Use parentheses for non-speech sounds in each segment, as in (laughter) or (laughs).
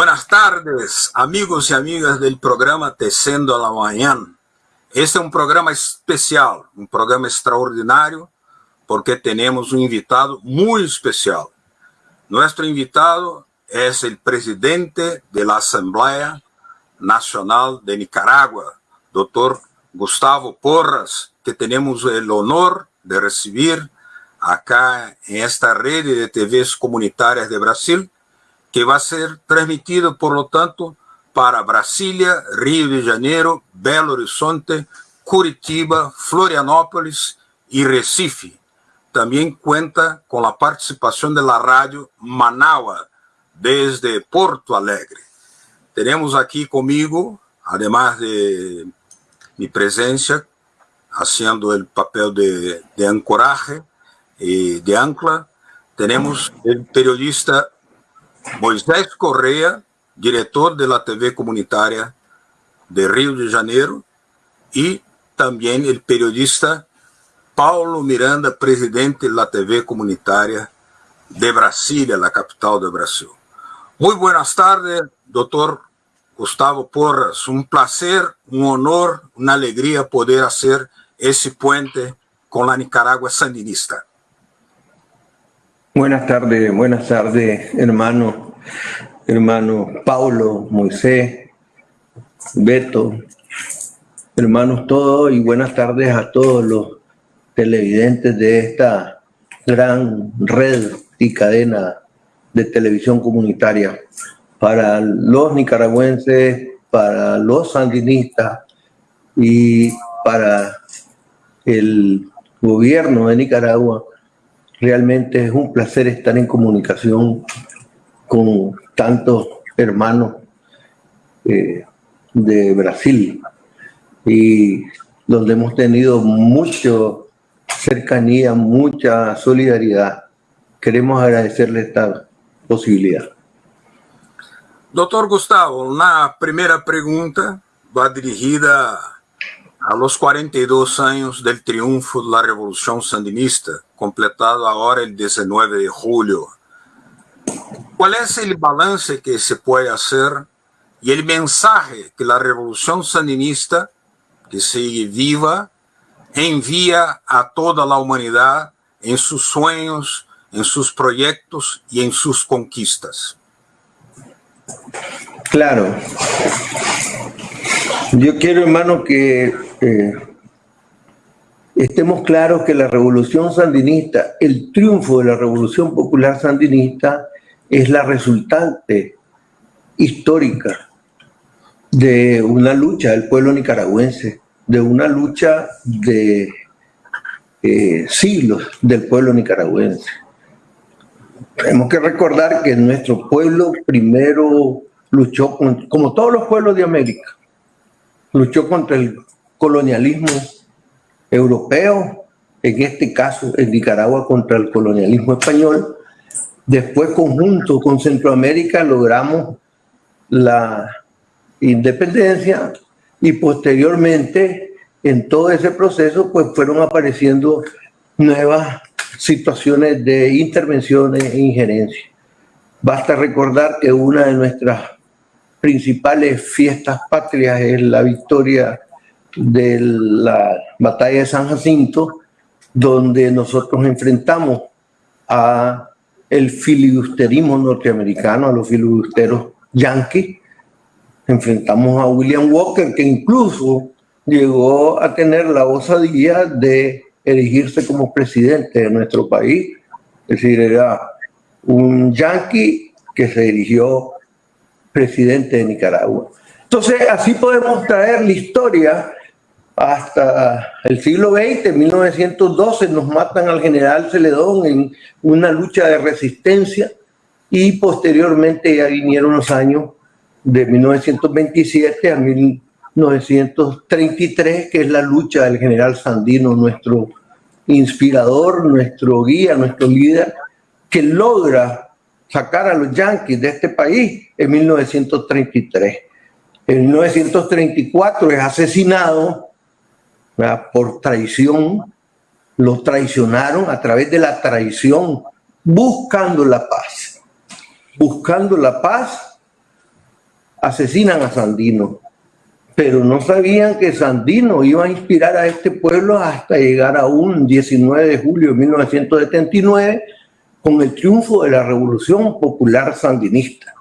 Buenas tardes, amigos y amigas del programa Tecendo a la Mañana. Este es un programa especial, un programa extraordinario, porque tenemos un invitado muy especial. Nuestro invitado es el presidente de la Asamblea Nacional de Nicaragua, doctor Gustavo Porras, que tenemos el honor de recibir acá en esta red de TVs comunitarias de Brasil, que va a ser transmitido, por lo tanto, para Brasilia, Rio de Janeiro, Belo Horizonte, Curitiba, Florianópolis y Recife. También cuenta con la participación de la radio Manaua desde Porto Alegre. Tenemos aquí conmigo, además de mi presencia, haciendo el papel de, de ancoraje y de ancla, tenemos el periodista Moisés Correa, director de la TV comunitaria de Río de Janeiro, y también el periodista Paulo Miranda, presidente de la TV comunitaria de Brasilia, la capital de Brasil. Muy buenas tardes, doctor Gustavo Porras. Un placer, un honor, una alegría poder hacer ese puente con la Nicaragua sandinista. Buenas tardes, buenas tardes, hermano, hermano Paulo, Moisés, Beto, hermanos todos, y buenas tardes a todos los televidentes de esta gran red y cadena de televisión comunitaria. Para los nicaragüenses, para los sandinistas y para el gobierno de Nicaragua Realmente es un placer estar en comunicación con tantos hermanos eh, de Brasil y donde hemos tenido mucha cercanía, mucha solidaridad. Queremos agradecerle esta posibilidad. Doctor Gustavo, una primera pregunta va dirigida a los 42 años del triunfo de la Revolución Sandinista, completado ahora el 19 de julio. ¿Cuál es el balance que se puede hacer y el mensaje que la Revolución Sandinista, que sigue viva, envía a toda la humanidad en sus sueños, en sus proyectos y en sus conquistas? Claro. Yo quiero, hermano, que eh, estemos claros que la revolución sandinista, el triunfo de la revolución popular sandinista es la resultante histórica de una lucha del pueblo nicaragüense, de una lucha de eh, siglos del pueblo nicaragüense. Tenemos que recordar que nuestro pueblo primero luchó, como todos los pueblos de América, luchó contra el colonialismo europeo, en este caso en Nicaragua contra el colonialismo español. Después, conjunto con Centroamérica, logramos la independencia y posteriormente en todo ese proceso pues fueron apareciendo nuevas situaciones de intervenciones e injerencia. Basta recordar que una de nuestras principales fiestas patrias es la victoria de la batalla de San Jacinto, donde nosotros enfrentamos a el filibusterismo norteamericano, a los filibusteros yanquis, enfrentamos a William Walker, que incluso llegó a tener la osadía de erigirse como presidente de nuestro país, es decir, era un yanqui que se erigió presidente de Nicaragua. Entonces, así podemos traer la historia hasta el siglo XX, en 1912, nos matan al general Celedón en una lucha de resistencia y posteriormente ya vinieron los años de 1927 a 1933, que es la lucha del general Sandino, nuestro inspirador, nuestro guía, nuestro líder, que logra sacar a los yanquis de este país en 1933. En 1934 es asesinado por traición, los traicionaron a través de la traición, buscando la paz. Buscando la paz, asesinan a Sandino, pero no sabían que Sandino iba a inspirar a este pueblo hasta llegar a un 19 de julio de 1979 con el triunfo de la Revolución Popular Sandinista,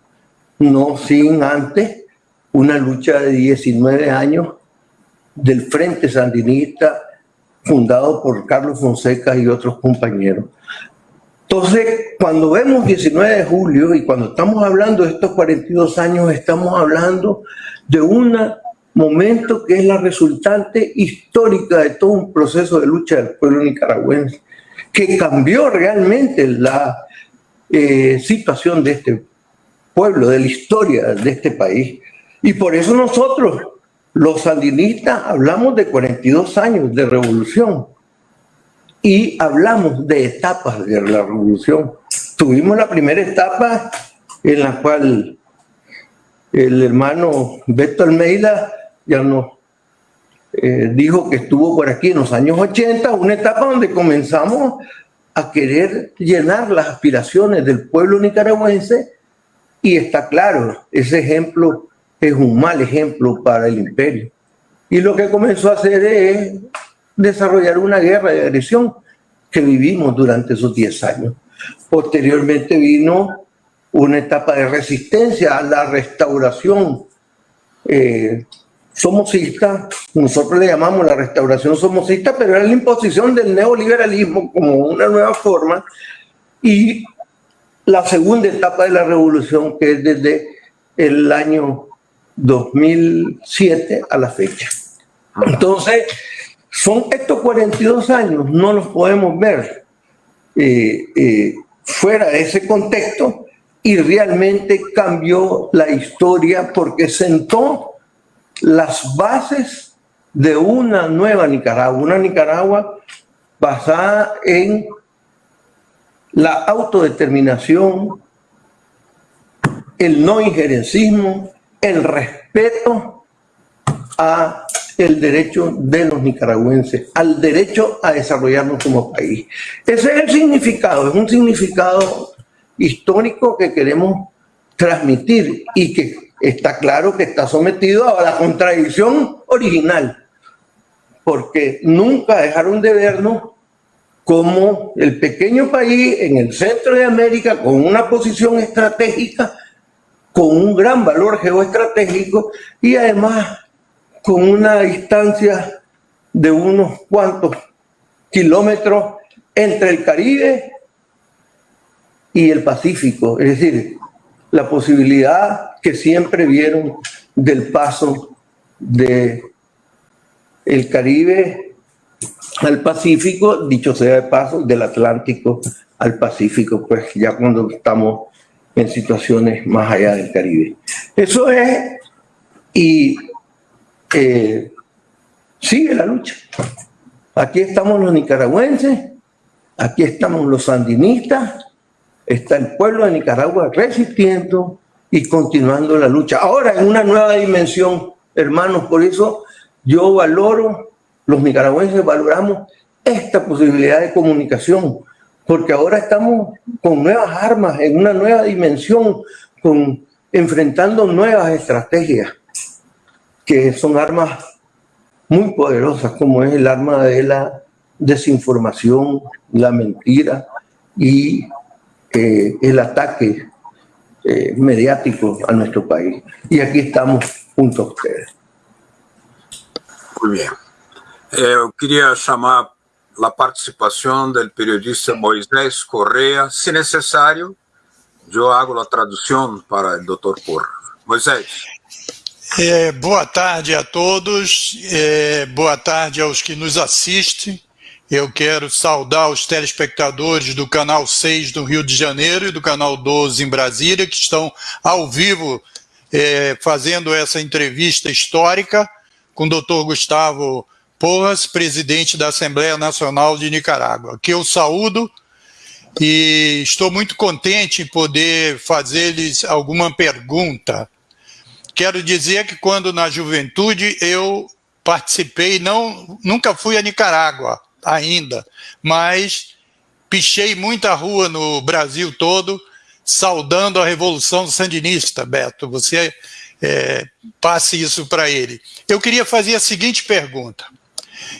no sin antes una lucha de 19 años del Frente Sandinista fundado por Carlos Fonseca y otros compañeros. Entonces, cuando vemos 19 de julio y cuando estamos hablando de estos 42 años, estamos hablando de un momento que es la resultante histórica de todo un proceso de lucha del pueblo nicaragüense, que cambió realmente la eh, situación de este pueblo, de la historia de este país. Y por eso nosotros, los sandinistas, hablamos de 42 años de revolución y hablamos de etapas de la revolución. Tuvimos la primera etapa en la cual el hermano Beto Almeida ya nos eh, dijo que estuvo por aquí en los años 80, una etapa donde comenzamos a querer llenar las aspiraciones del pueblo nicaragüense y está claro, ese ejemplo es un mal ejemplo para el imperio. Y lo que comenzó a hacer es desarrollar una guerra de agresión que vivimos durante esos 10 años. Posteriormente vino una etapa de resistencia a la restauración eh, somocista, nosotros le llamamos la restauración somocista, pero era la imposición del neoliberalismo como una nueva forma y la segunda etapa de la revolución que es desde el año 2007 a la fecha. Entonces, son estos 42 años, no los podemos ver eh, eh, fuera de ese contexto y realmente cambió la historia porque sentó las bases de una nueva Nicaragua, una Nicaragua basada en la autodeterminación, el no injerencismo, el respeto a el derecho de los nicaragüenses, al derecho a desarrollarnos como país. Ese es el significado, es un significado histórico que queremos transmitir y que está claro que está sometido a la contradicción original, porque nunca dejaron de vernos como el pequeño país en el centro de América con una posición estratégica, con un gran valor geoestratégico y además con una distancia de unos cuantos kilómetros entre el Caribe y el Pacífico, es decir, la posibilidad que siempre vieron del paso de el Caribe al Pacífico, dicho sea de paso, del Atlántico al Pacífico, pues ya cuando estamos en situaciones más allá del Caribe. Eso es, y eh, sigue la lucha. Aquí estamos los nicaragüenses, aquí estamos los sandinistas, está el pueblo de Nicaragua resistiendo y continuando la lucha. Ahora en una nueva dimensión, hermanos, por eso yo valoro, los nicaragüenses valoramos esta posibilidad de comunicación, porque ahora estamos con nuevas armas, en una nueva dimensión, enfrentando nuevas estrategias, que son armas muy poderosas, como es el arma de la desinformación, la mentira y eh, el ataque eh, mediático a nuestro país. Y aquí estamos junto a ustedes. Muy bien. Eh, eu queria chamar a participação do periodista Moisés Correa. Se necessário, eu hago a tradução para o doutor Porra. Moisés. É, boa tarde a todos, é, boa tarde aos que nos assistem. Eu quero saudar os telespectadores do Canal 6 do Rio de Janeiro e do Canal 12 em Brasília, que estão ao vivo é, fazendo essa entrevista histórica com o doutor Gustavo Porras, presidente da Assembleia Nacional de Nicarágua, que eu saúdo e estou muito contente em poder fazer-lhes alguma pergunta. Quero dizer que quando na juventude eu participei, não, nunca fui a Nicarágua, ainda, mas pichei muita rua no Brasil todo, saudando a Revolução Sandinista, Beto. Você é, passe isso para ele. Eu queria fazer a seguinte pergunta.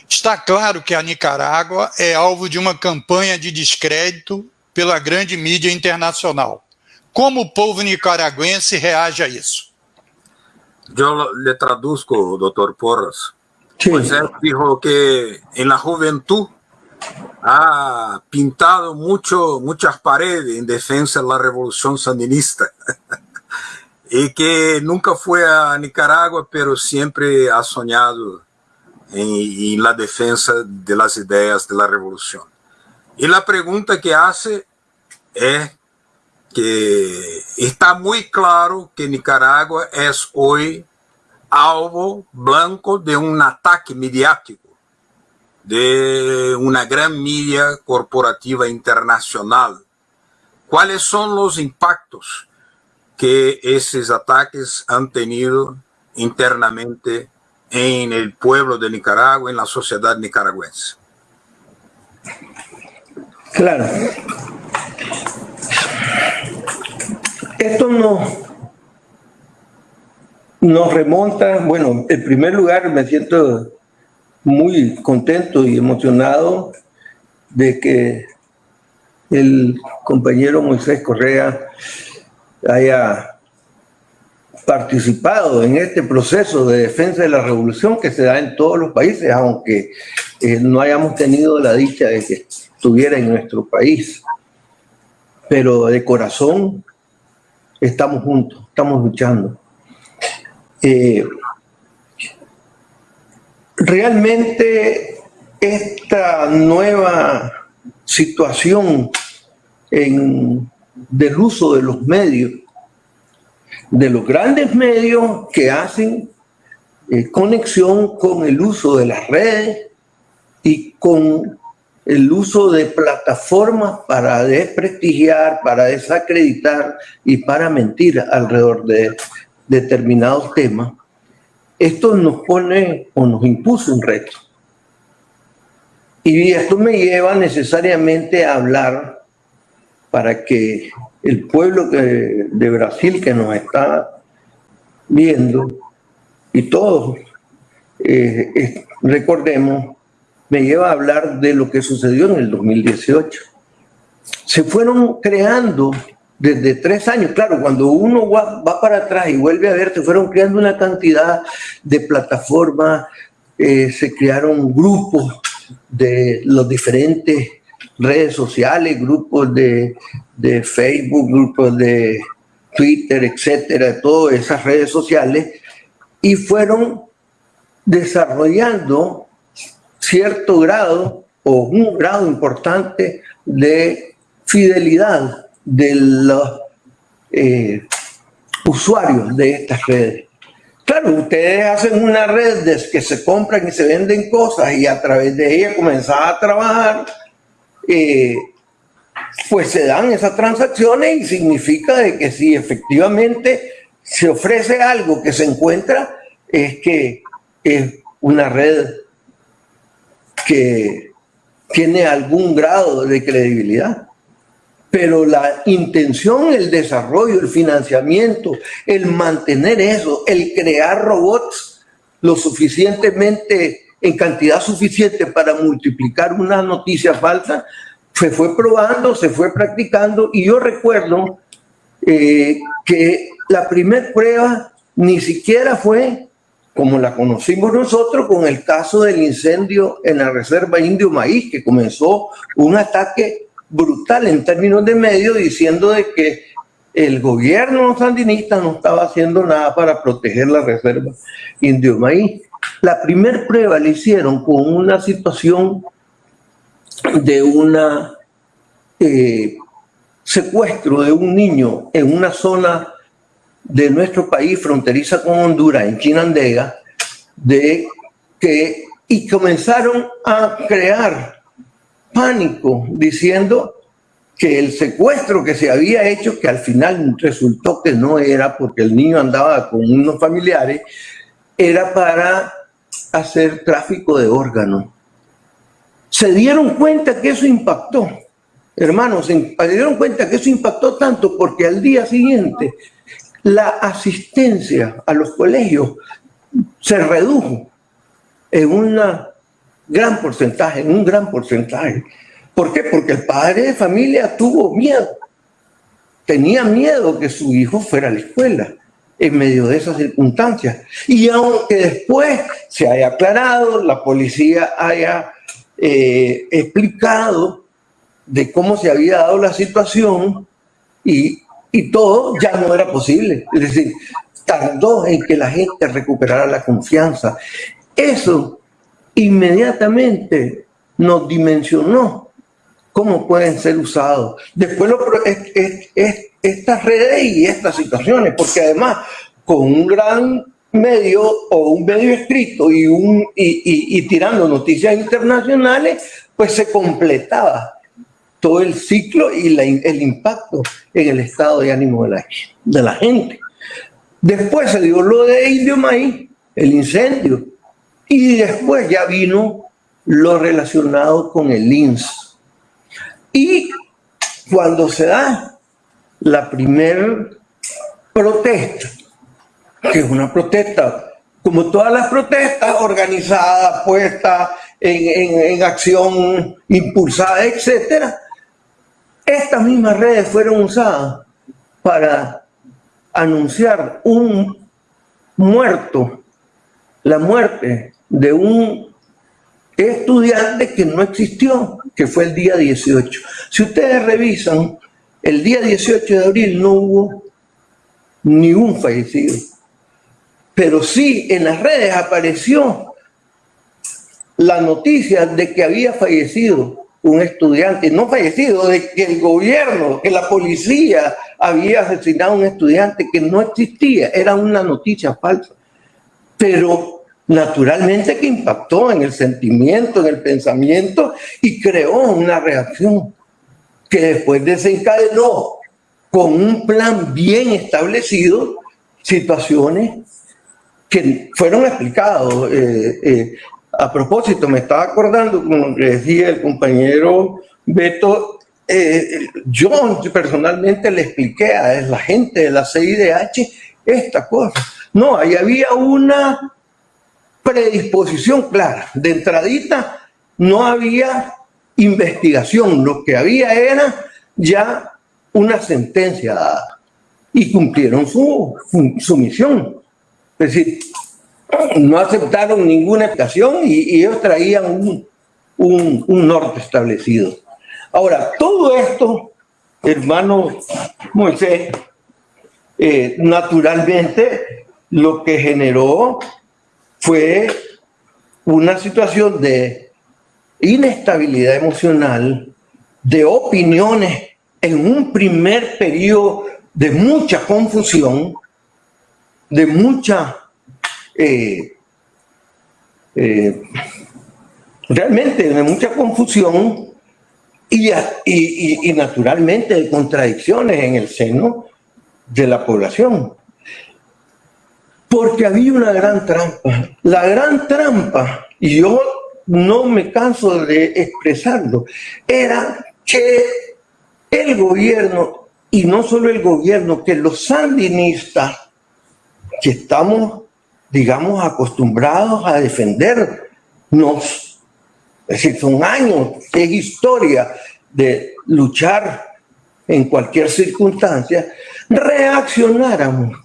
Está claro que a Nicarágua é alvo de uma campanha de descrédito pela grande mídia internacional. Como o povo nicaragüense reage a isso? Eu le traduzco, doutor Porras. Sí. Pues él dijo que en la juventud ha pintado mucho, muchas paredes en defensa de la revolución sandinista. (laughs) y que nunca fue a Nicaragua, pero siempre ha soñado en, la defensa de las ideas de la revolución. Y la pregunta que hace es que está muy claro que Nicaragua es hoy alvo blanco de un ataque mediático de una gran media corporativa internacional. ¿Cuáles son los impactos que esos ataques han tenido internamente en el pueblo de Nicaragua, en la sociedad nicaragüense? Claro. Esto no nos remonta, bueno, en primer lugar me siento muy contento y emocionado de que el compañero Moisés Correa haya participado en este proceso de defensa de la revolución que se da en todos los países, aunque eh, no hayamos tenido la dicha de que estuviera en nuestro país. Pero de corazón estamos juntos, estamos luchando. Eh, realmente esta nueva situación en, del uso de los medios, de los grandes medios que hacen eh, conexión con el uso de las redes y con el uso de plataformas para desprestigiar, para desacreditar y para mentir alrededor de determinados temas, esto nos pone o nos impuso un reto. Y esto me lleva necesariamente a hablar para que el pueblo de Brasil que nos está viendo y todos eh, recordemos, me lleva a hablar de lo que sucedió en el 2018. Se fueron creando desde tres años. Claro, cuando uno va, para atrás y vuelve a ver, se fueron creando una cantidad de plataformas, eh, se crearon grupos de los diferentes redes sociales, grupos de, de Facebook, grupos de Twitter, etcétera, todas esas redes sociales, y fueron desarrollando cierto grado o un grado importante de fidelidad de los eh, usuarios de estas redes. Claro, ustedes hacen una red de que se compran y se venden cosas y a través de ella comenzar a trabajar, eh, pues se dan esas transacciones y significa de que si efectivamente se ofrece algo que se encuentra, es que es una red que tiene algún grado de credibilidad. Pero la intención, el desarrollo, el financiamiento, el mantener eso, el crear robots lo suficientemente, en cantidad suficiente para multiplicar una noticia falsa, se fue probando, se fue practicando y yo recuerdo eh, que la primera prueba ni siquiera fue como la conocimos nosotros con el caso del incendio en la reserva Indio Maíz, que comenzó un ataque brutal en términos de medios diciendo de que el gobierno sandinista no estaba haciendo nada para proteger la reserva indio maíz. La primera prueba la hicieron con una situación de una eh, secuestro de un niño en una zona de nuestro país fronteriza con Honduras, en Chinandega, de que, y comenzaron a crear pánico diciendo que el secuestro que se había hecho, que al final resultó que no era porque el niño andaba con unos familiares, era para hacer tráfico de órganos. Se dieron cuenta que eso impactó, hermanos, se dieron cuenta que eso impactó tanto porque al día siguiente la asistencia a los colegios se redujo en un gran porcentaje, en un gran porcentaje. ¿Por qué? Porque el padre de familia tuvo miedo. Tenía miedo que su hijo fuera a la escuela en medio de esas circunstancias. Y aunque después se haya aclarado, la policía haya eh, explicado de cómo se había dado la situación y, y todo, ya no era posible. Es decir, tardó en que la gente recuperara la confianza. Eso inmediatamente nos dimensionó cómo pueden ser usados. Después es, estas redes y estas situaciones, porque además con un gran medio o un medio escrito y, un, y, y, tirando noticias internacionales, pues se completaba todo el ciclo y el impacto en el estado de ánimo de la, de la gente. Después se dio lo de Indio Maíz, el incendio, y después ya vino lo relacionado con el INS. Y cuando se da la primera protesta, que es una protesta, como todas las protestas, organizadas, puestas en, en, acción, impulsada, etc. Estas mismas redes fueron usadas para anunciar un muerto, la muerte de un estudiante que no existió, que fue el día 18. Si ustedes revisan el día 18 de abril no hubo ni un fallecido, pero sí en las redes apareció la noticia de que había fallecido un estudiante, no fallecido, de que el gobierno, que la policía había asesinado a un estudiante que no existía, era una noticia falsa. Pero naturalmente que impactó en el sentimiento, en el pensamiento y creó una reacción que después desencadenó con un plan bien establecido situaciones que fueron explicadas. Eh, eh, a propósito, me estaba acordando, como decía el compañero Beto, eh, yo personalmente le expliqué a la gente de la CIDH esta cosa. No, ahí había una predisposición clara. De entradita no había investigación, lo que había era ya una sentencia dada y cumplieron su, su misión. Es decir, no aceptaron ninguna explicación y, ellos traían un, un, norte establecido. Ahora, todo esto, hermano Moisés, eh, naturalmente lo que generó fue una situación de inestabilidad emocional, de opiniones en un primer periodo de mucha confusión, de mucha, eh, eh, realmente de mucha confusión y, y, y naturalmente de contradicciones en el seno de la población. Porque había una gran trampa. La gran trampa, y yo no me canso de expresarlo, era que el gobierno, y no solo el gobierno, que los sandinistas, que estamos, digamos, acostumbrados a defendernos, es decir, son años, es historia de luchar en cualquier circunstancia, reaccionáramos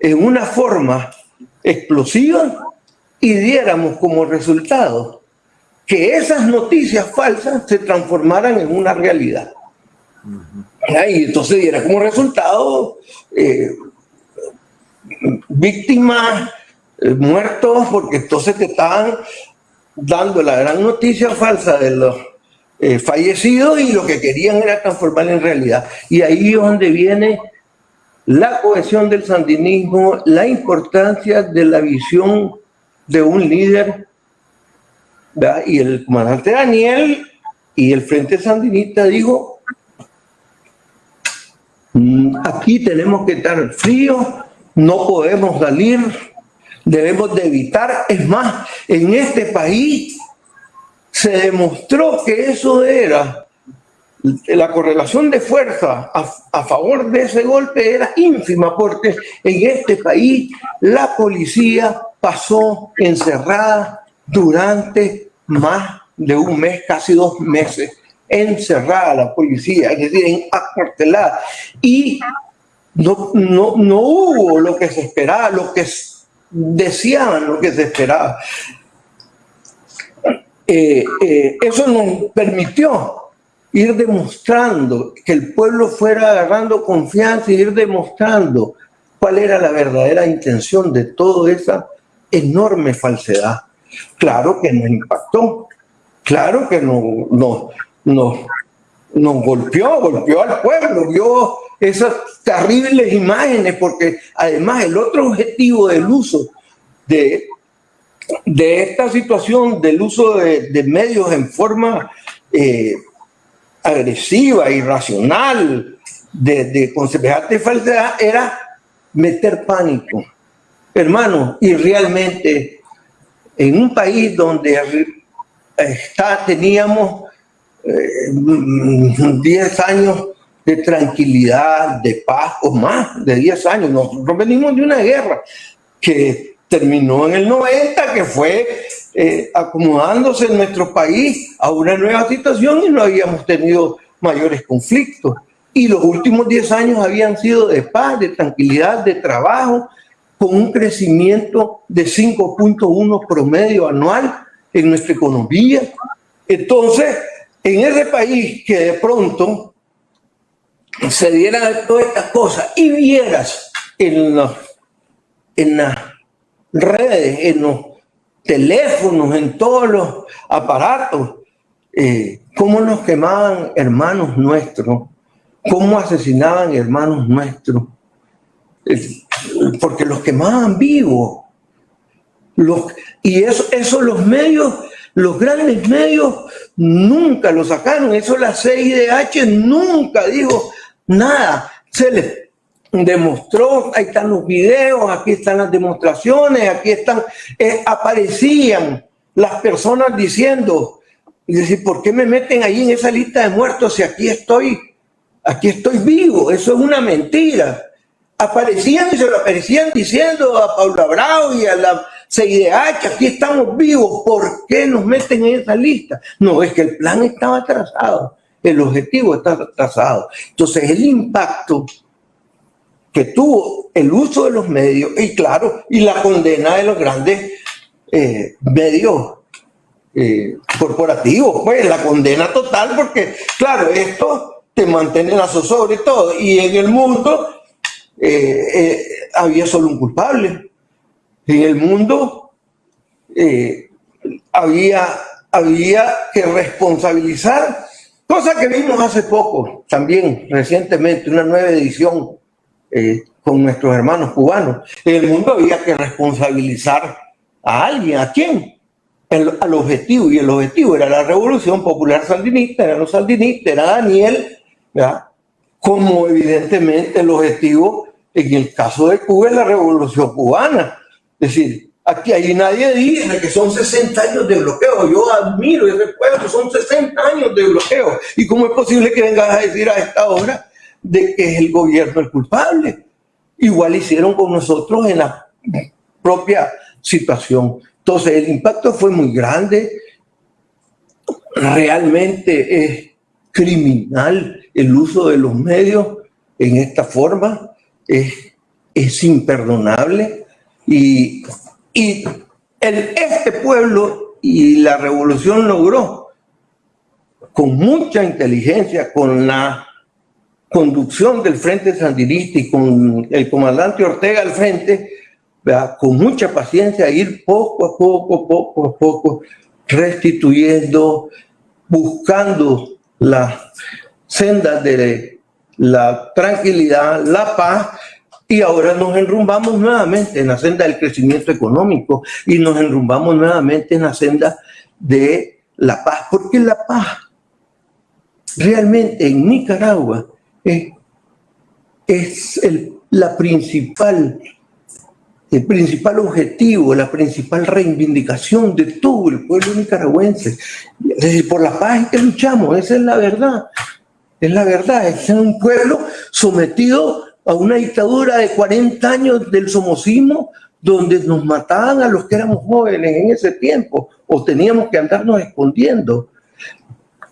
en una forma explosiva y diéramos como resultado que esas noticias falsas se transformaran en una realidad. Y entonces diera como resultado eh, víctimas, eh, muertos, porque entonces te estaban dando la gran noticia falsa de los eh, fallecidos y lo que querían era transformar en realidad. Y ahí es donde viene la cohesión del sandinismo, la importancia de la visión de un líder, y el comandante Daniel y el Frente Sandinista dijo, mm, aquí tenemos que estar fríos, no podemos salir, debemos de evitar, es más, en este país se demostró que eso era la correlación de fuerza a, favor de ese golpe era ínfima porque en este país la policía pasó encerrada durante más de un mes, casi dos meses, encerrada la policía, es decir, acuartelada. Y no, no, no hubo lo que se esperaba, lo que deseaban, lo que se esperaba. Eh, eh, eso nos permitió ir demostrando que el pueblo fuera agarrando confianza y ir demostrando cuál era la verdadera intención de toda esa enorme falsedad. Claro que nos impactó, claro que nos, nos, nos, golpeó, golpeó al pueblo, vio esas terribles imágenes, porque además el otro objetivo del uso de, de esta situación, del uso de, medios en forma eh, agresiva, irracional, de, de falsedad, era meter pánico. Hermano, y realmente en un país donde está, teníamos 10 eh, años de tranquilidad, de paz, o más de 10 años. Nosotros venimos de una guerra que terminó en el 90, que fue eh, acomodándose en nuestro país a una nueva situación y no habíamos tenido mayores conflictos. Y los últimos 10 años habían sido de paz, de tranquilidad, de trabajo, con un crecimiento de 5.1 promedio anual en nuestra economía. Entonces, en ese país que de pronto se dieran todas estas cosas y vieras en, las redes, en los teléfonos, en todos los aparatos, eh, cómo nos quemaban hermanos nuestros, cómo asesinaban hermanos nuestros, porque los quemaban vivos. Los, y eso, eso los medios, los grandes medios nunca lo sacaron. Eso la CIDH nunca dijo nada. Se les demostró, ahí están los videos, aquí están las demostraciones, aquí están, eh, aparecían las personas diciendo, y decir, ¿por qué me meten ahí en esa lista de muertos si aquí estoy, aquí estoy vivo? Eso es una mentira aparecían y se lo aparecían diciendo a Paula Bravo y a la CIDH, aquí estamos vivos, ¿por qué nos meten en esa lista? No, es que el plan estaba trazado, el objetivo estaba trazado. Entonces el impacto que tuvo el uso de los medios, y claro, y la condena de los grandes eh, medios eh, corporativos, pues la condena total, porque claro, esto te mantiene la zozobra y todo, y en el mundo eh, había solo un culpable. En el mundo había, había que responsabilizar, cosa que vimos hace poco, también recientemente, una nueva edición con nuestros hermanos cubanos. En el mundo había que responsabilizar a alguien, ¿a quién? al objetivo, y el objetivo era la revolución popular sandinista, eran los sandinistas, era Daniel, como evidentemente el objetivo en el caso de Cuba es la revolución cubana. Es decir, aquí ahí nadie dice que son 60 años de bloqueo. Yo admiro y recuerdo, son 60 años de bloqueo. ¿Y cómo es posible que vengas a decir a esta hora de que es el gobierno el culpable? Igual hicieron con nosotros en la propia situación. Entonces el impacto fue muy grande. Realmente es criminal el uso de los medios en esta forma es, imperdonable y, y el, este pueblo y la revolución logró con mucha inteligencia, con la conducción del Frente Sandinista y con el comandante Ortega al frente, con mucha paciencia, ir poco a poco, poco a poco, restituyendo, buscando las sendas de la tranquilidad, la paz, y ahora nos enrumbamos nuevamente en la senda del crecimiento económico y nos enrumbamos nuevamente en la senda de la paz, porque la paz realmente en Nicaragua es, el, la principal, el principal objetivo, la principal reivindicación de todo el pueblo nicaragüense. Por la paz es que luchamos, esa es la verdad. Es la verdad, es un pueblo sometido a una dictadura de 40 años del somocismo, donde nos mataban a los que éramos jóvenes en ese tiempo, o teníamos que andarnos escondiendo.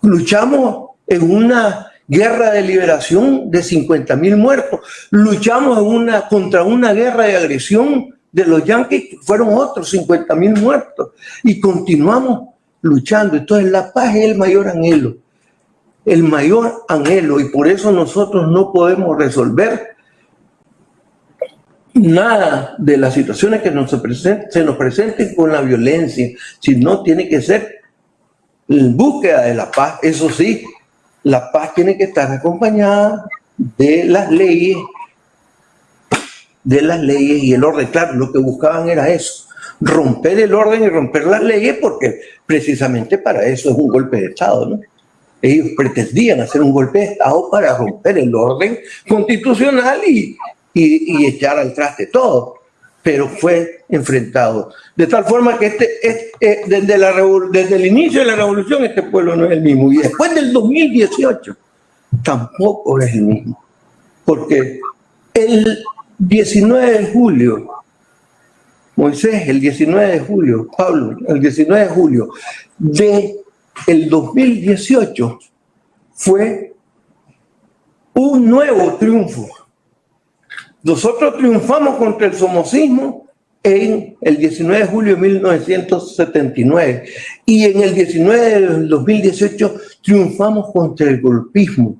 Luchamos en una guerra de liberación de 50 mil muertos. Luchamos contra una guerra de agresión de los yanquis, fueron otros 50 mil muertos. Y continuamos luchando. Entonces la paz es el mayor anhelo, el mayor anhelo. Y por eso nosotros no podemos resolver nada de las situaciones que nos se, se nos presenten con la violencia, sino tiene que ser en búsqueda de la paz. Eso sí, la paz tiene que estar acompañada de las leyes, de las leyes y el orden. Claro, lo que buscaban era eso, romper el orden y romper las leyes, porque precisamente para eso es un golpe de Estado, ¿no? Ellos pretendían hacer un golpe de Estado para romper el orden constitucional y, y, echar al traste todo, pero fue enfrentado. De tal forma que este, eh, desde, la, desde el inicio de la revolución este pueblo no es el mismo. Y después del 2018 tampoco es el mismo. Porque el 19 de julio, Moisés, el 19 de julio, Pablo, el 19 de julio de el 2018 fue un nuevo triunfo. Nosotros triunfamos contra el somocismo en el 19 de julio de 1979 y en el 19 del 2018 triunfamos contra el golpismo.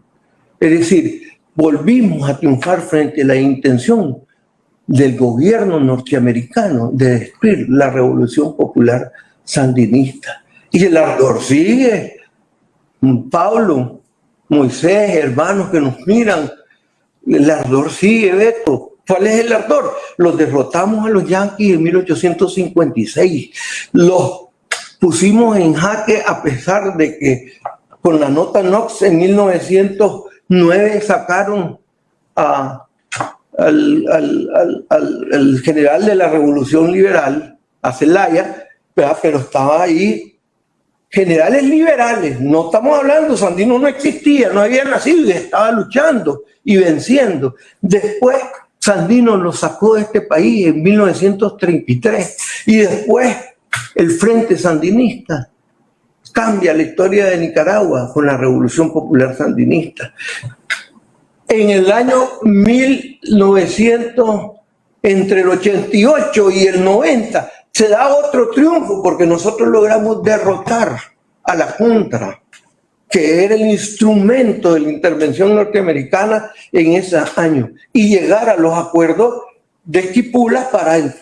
Es decir, volvimos a triunfar frente a la intención del gobierno norteamericano de destruir la revolución popular sandinista. Y el ardor sigue. Pablo, Moisés, hermanos que nos miran, el ardor sigue, Beto. ¿Cuál es el ardor? Los derrotamos a los yanquis en 1856. Los pusimos en jaque a pesar de que con la nota Knox en 1909 sacaron al, general de la Revolución Liberal, a Zelaya, pero estaba ahí generales liberales, no estamos hablando, Sandino no existía, no había nacido y estaba luchando y venciendo. Después Sandino lo sacó de este país en 1933 y después el Frente Sandinista cambia la historia de Nicaragua con la Revolución Popular Sandinista. En el año 1900, entre el 88 y el 90, se da otro triunfo porque nosotros logramos derrotar a la Junta, que era el instrumento de la intervención norteamericana en ese año, y llegar a los acuerdos de Esquipula para,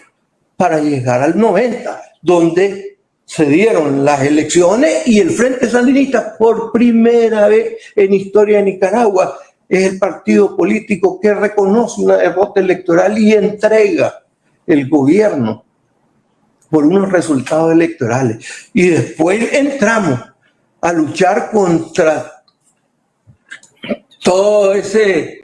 para llegar al 90, donde se dieron las elecciones y el Frente Sandinista por primera vez en historia de Nicaragua es el partido político que reconoce una derrota electoral y entrega el gobierno por unos resultados electorales. Y después entramos a luchar contra todo ese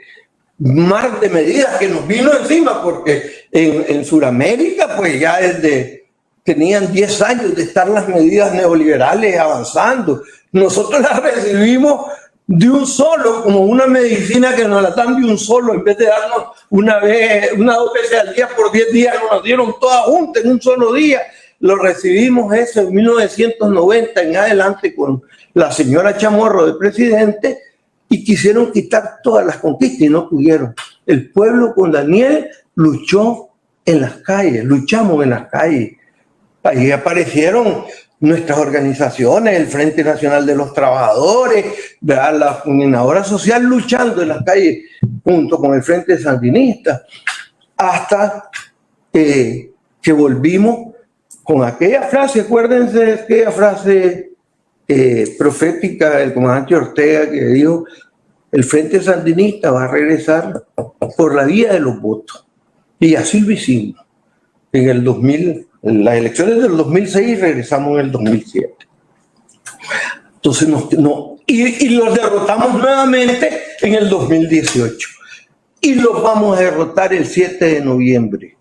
mar de medidas que nos vino encima, porque en, en Sudamérica, pues ya desde tenían 10 años de estar las medidas neoliberales avanzando. Nosotros las recibimos de un solo, como una medicina que nos la dan de un solo, en vez de darnos una vez, una dos veces al día por 10 días, nos dieron todas juntas en un solo día. Lo recibimos eso en 1990 en adelante con la señora Chamorro de presidente y quisieron quitar todas las conquistas y no pudieron. El pueblo con Daniel luchó en las calles, luchamos en las calles. Ahí aparecieron nuestras organizaciones, el Frente Nacional de los Trabajadores, la Coordinadora Social luchando en las calles junto con el Frente Sandinista, hasta que volvimos con aquella frase, acuérdense aquella frase eh, profética del comandante Ortega que dijo, el Frente Sandinista va a regresar por la vía de los votos. Y así lo hicimos. En el 2000, las elecciones del 2006 regresamos en el 2007. Entonces, no, y, los derrotamos nuevamente en el 2018. Y los vamos a derrotar el 7 de noviembre.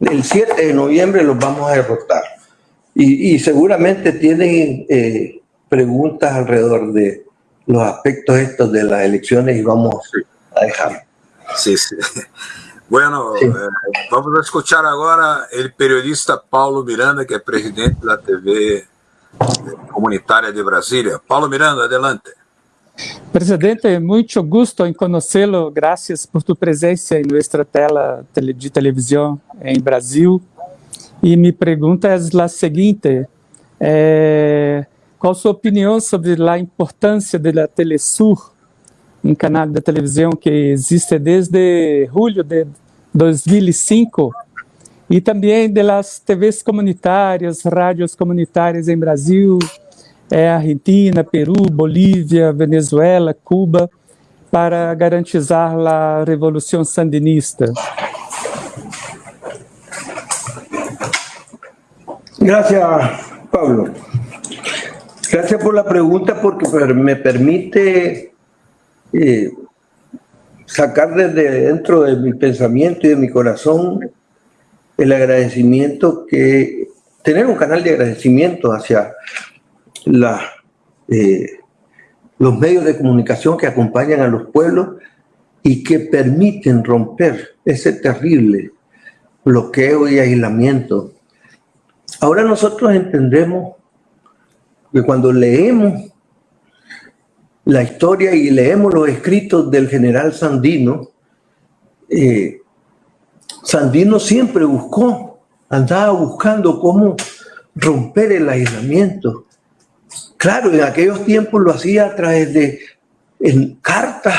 El 7 de noviembre los vamos a derrotar. Y, seguramente tienen eh, preguntas alrededor de los aspectos estos de las elecciones y vamos a dejar. Sí, sí. Bueno. Eh, vamos a escuchar agora el periodista Paulo Miranda, que é presidente da TV Comunitária de Brasília. Paulo Miranda, adelante. Presidente, muito gosto em conhecê-lo. Graças por tua presença em nossa tela de televisão em Brasil. E minha pergunta é a seguinte: é, qual a sua opinião sobre a importância da Telesur, um canal de televisão que existe desde julho de 2005, e também das TVs comunitárias, rádios comunitárias em Brasil, é, Argentina, Peru, Bolívia, Venezuela, Cuba, para garantizar a revolução sandinista? Gracias, Pablo. Gracias por la pregunta porque me permite eh, sacar desde dentro de mi pensamiento y de mi corazón el agradecimiento que tener un canal de agradecimiento hacia la, eh, los medios de comunicación que acompañan a los pueblos y que permiten romper ese terrible bloqueo y aislamiento. Ahora nosotros entendemos que cuando leemos la historia y leemos los escritos del general Sandino, eh, Sandino siempre buscó, andaba buscando cómo romper el aislamiento. Claro, en aquellos tiempos lo hacía a través de cartas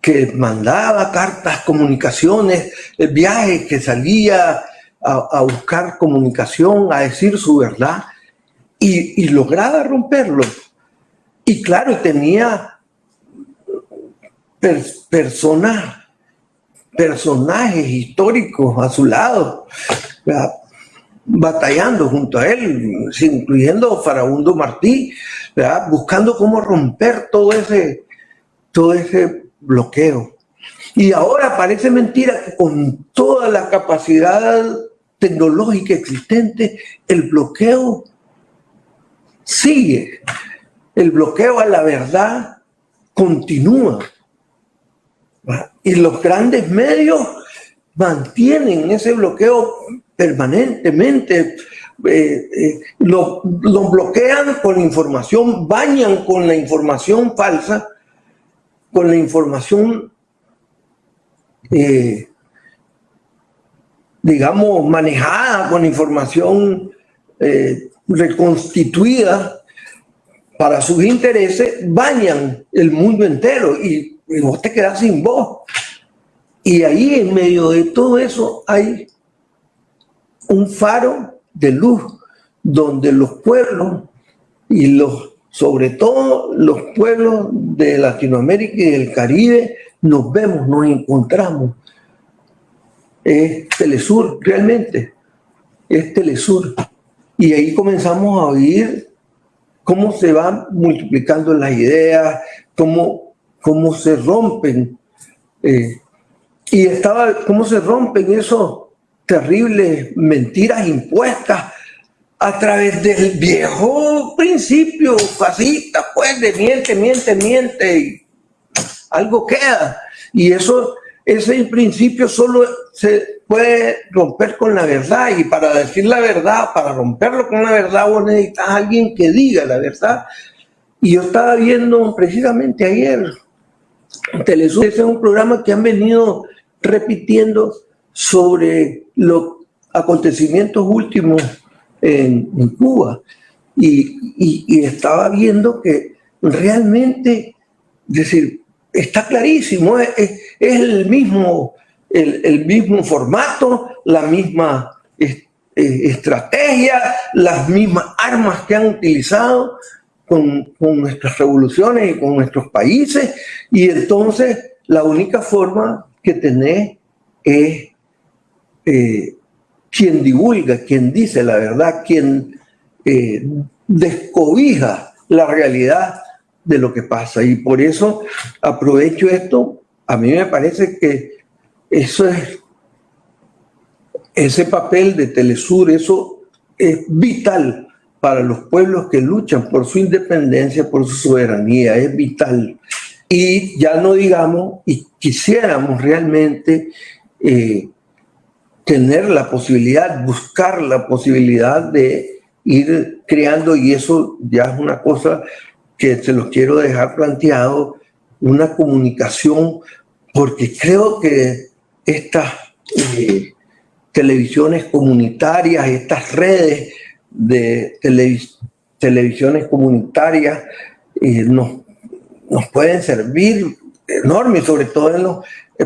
que mandaba, cartas, comunicaciones, eh, viajes que salía a, a buscar comunicación, a decir su verdad y, lograba romperlo. Y claro, tenía personas, personajes históricos a su lado, batallando junto a él, incluyendo Farabundo Martí, buscando cómo romper todo ese, todo ese bloqueo. Y ahora parece mentira que con toda la capacidad tecnológica existente, el bloqueo sigue. El bloqueo a la verdad continúa. Y los grandes medios mantienen ese bloqueo permanentemente. Eh, eh, lo, bloquean con información, bañan con la información falsa, con la información, eh, digamos, manejada, con información reconstituida para sus intereses, bañan el mundo entero y, vos te quedas sin voz. Y ahí en medio de todo eso hay un faro de luz donde los pueblos y los, sobre todo los pueblos de Latinoamérica y del Caribe, nos vemos, nos encontramos. Es Telesur, realmente, es Telesur. Y ahí comenzamos a oír cómo se van multiplicando las ideas, cómo, cómo se rompen. Eh, y estaba, cómo se rompen esos terribles mentiras impuestas a través del viejo principio fascista, pues de miente, miente, miente, y algo queda. Y eso, ese principio solo se puede romper con la verdad y para decir la verdad, para romperlo con la verdad, vos necesitas a alguien que diga la verdad. Y yo estaba viendo precisamente ayer, Telesur, ese es un programa que han venido repitiendo sobre los acontecimientos últimos en, Cuba. Y, estaba viendo que realmente, decir, está clarísimo, es el mismo el, mismo formato, la misma estrategia, las mismas armas que han utilizado con, nuestras revoluciones y con nuestros países. Y entonces la única forma que tenés es eh, quien divulga, quien dice la verdad, quien eh, descobija la realidad de lo que pasa. Y por eso aprovecho esto. A mí me parece que eso es, ese papel de Telesur, eso es vital para los pueblos que luchan por su independencia, por su soberanía, es vital. Y ya no digamos, y quisiéramos realmente eh, tener la posibilidad, buscar la posibilidad de ir creando, y eso ya es una cosa que se los quiero dejar planteado, una comunicación, porque creo que estas eh, televisiones comunitarias, estas redes de televisiones comunitarias eh, nos, nos pueden servir enorme, sobre todo en los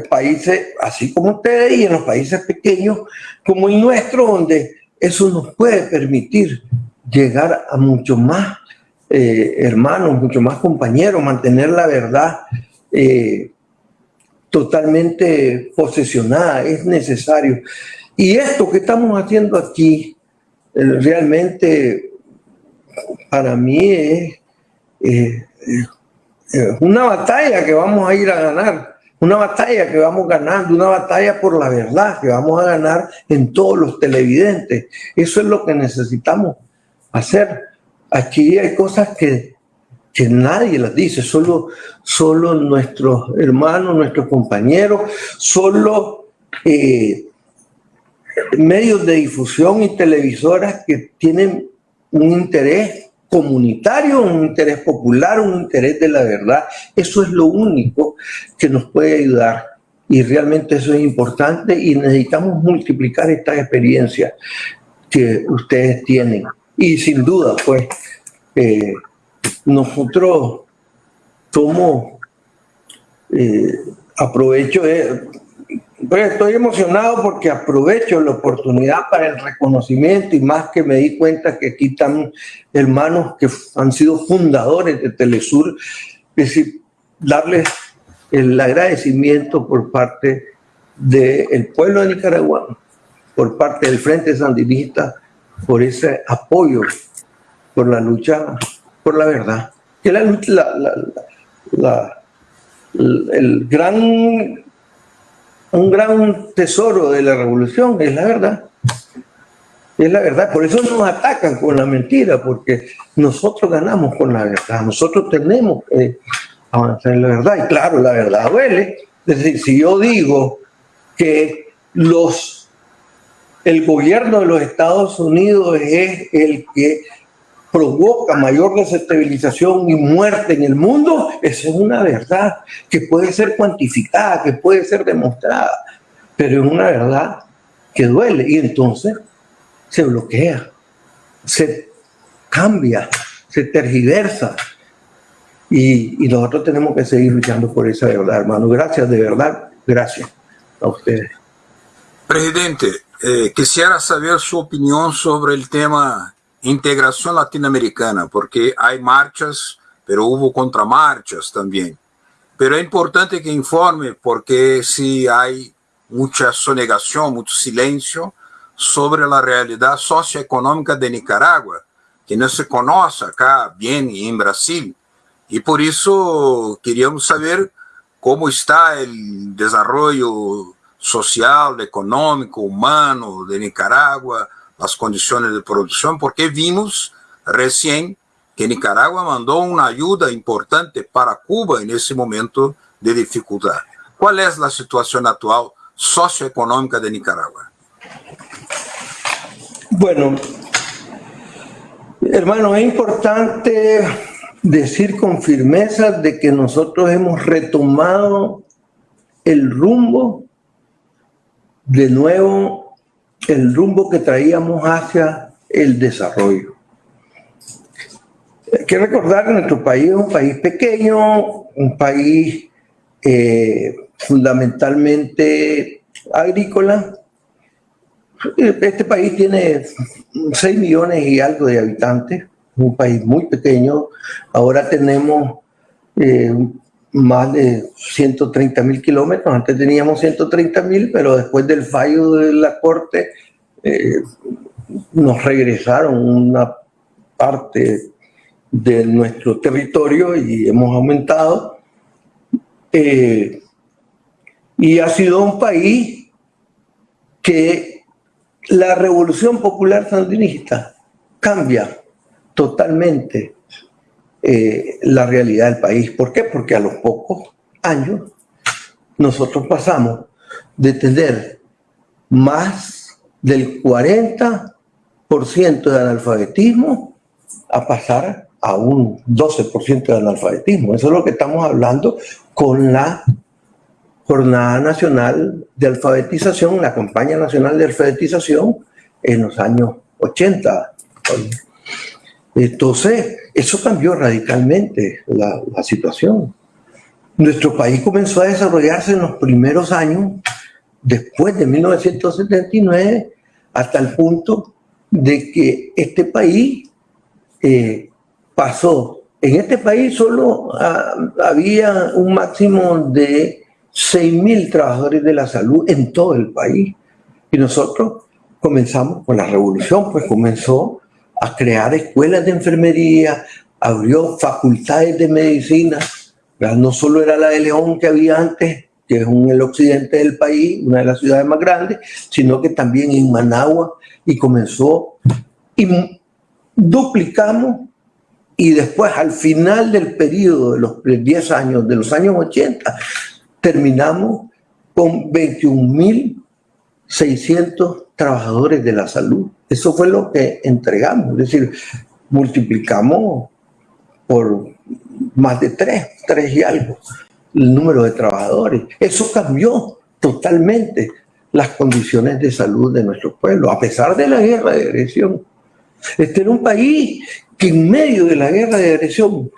países, así como ustedes, y en los países pequeños como el nuestro, donde eso nos puede permitir llegar a mucho más eh, hermanos, mucho más compañeros, mantener la verdad eh, totalmente posesionada, es necesario. Y esto que estamos haciendo aquí, eh, realmente para mí es una batalla que vamos a ir a ganar, una batalla que vamos ganando, una batalla por la verdad que vamos a ganar en todos los televidentes. Eso es lo que necesitamos hacer. Aquí hay cosas que, que nadie las dice, solo, solo nuestros hermanos, nuestros compañeros, solo eh, medios de difusión y televisoras que tienen un interés comunitario, un interés popular, un interés de la verdad. Eso es lo único que nos puede ayudar y realmente eso es importante y necesitamos multiplicar esta experiencia que ustedes tienen. Y sin duda, pues, eh, nosotros somos, eh, aprovecho, de, pues estoy emocionado porque aprovecho la oportunidad para el reconocimiento y más que me di cuenta que aquí están hermanos que han sido fundadores de Telesur, darles el agradecimiento por parte del pueblo de Nicaragua, por parte del Frente Sandinista, por ese apoyo, por la lucha, por la verdad. Que la, la, el gran un gran tesoro de la revolución, es la verdad. Es la verdad, por eso nos atacan con la mentira, porque nosotros ganamos con la verdad, nosotros tenemos que avanzar en la verdad, y claro, la verdad duele. Es decir, si yo digo que los, el gobierno de los Estados Unidos es el que provoca mayor desestabilización y muerte en el mundo, esa es una verdad que puede ser cuantificada, que puede ser demostrada, pero es una verdad que duele y entonces se bloquea, se cambia, se tergiversa y, nosotros tenemos que seguir luchando por esa verdad, hermano. Gracias, de verdad, gracias a ustedes. Presidente, eh, quisiera saber su opinión sobre el tema integración latinoamericana, porque hay marchas, pero hubo contramarchas también. Pero es importante que informe, porque si hay mucha sonegación, mucho silencio sobre la realidad socioeconómica de Nicaragua, que no se conoce acá bien en Brasil. Y por eso queríamos saber cómo está el desarrollo social, económico, humano de Nicaragua, las condiciones de producción, porque vimos recién que Nicaragua mandó una ayuda importante para Cuba en ese momento de dificultad. ¿Cuál es la situación actual socioeconómica de Nicaragua? Bueno, hermano, es importante decir con firmeza de que nosotros hemos retomado el rumbo de nuevo el rumbo que traíamos hacia el desarrollo. Hay que recordar que nuestro país es un país pequeño, un país eh, fundamentalmente agrícola. Este país tiene 6 millones y algo de habitantes, un país muy pequeño. Ahora tenemos eh, más de 130 mil kilómetros. Antes teníamos 130 mil, pero después del fallo de la Corte eh, nos regresaron una parte de nuestro territorio y hemos aumentado. Eh, y ha sido un país que la revolución popular sandinista cambia totalmente eh, la realidad del país. ¿Por qué? Porque a los pocos años nosotros pasamos de tener más del 40% de analfabetismo a pasar a un 12% de analfabetismo. Eso es lo que estamos hablando con la Jornada Nacional de Alfabetización, la campaña nacional de alfabetización en los años 80. Entonces, eso cambió radicalmente la, la situación. Nuestro país comenzó a desarrollarse en los primeros años, después de 1979, hasta el punto de que este país eh, pasó. En este país solo ah, había un máximo de 6.000 trabajadores de la salud en todo el país. Y nosotros comenzamos con la revolución, pues comenzó a crear escuelas de enfermería, abrió facultades de medicina. No solo era la de León que había antes, que es en el occidente del país, una de las ciudades más grandes, sino que también en Managua, y comenzó, y duplicamos, y después al final del periodo de los 10 años, de los años 80, terminamos con 21.600 trabajadores de la salud. Eso fue lo que entregamos, es decir, multiplicamos por más de tres, tres y algo, el número de trabajadores. Eso cambió totalmente las condiciones de salud de nuestro pueblo, a pesar de la guerra de agresión. Este era un país que en medio de la guerra de agresión,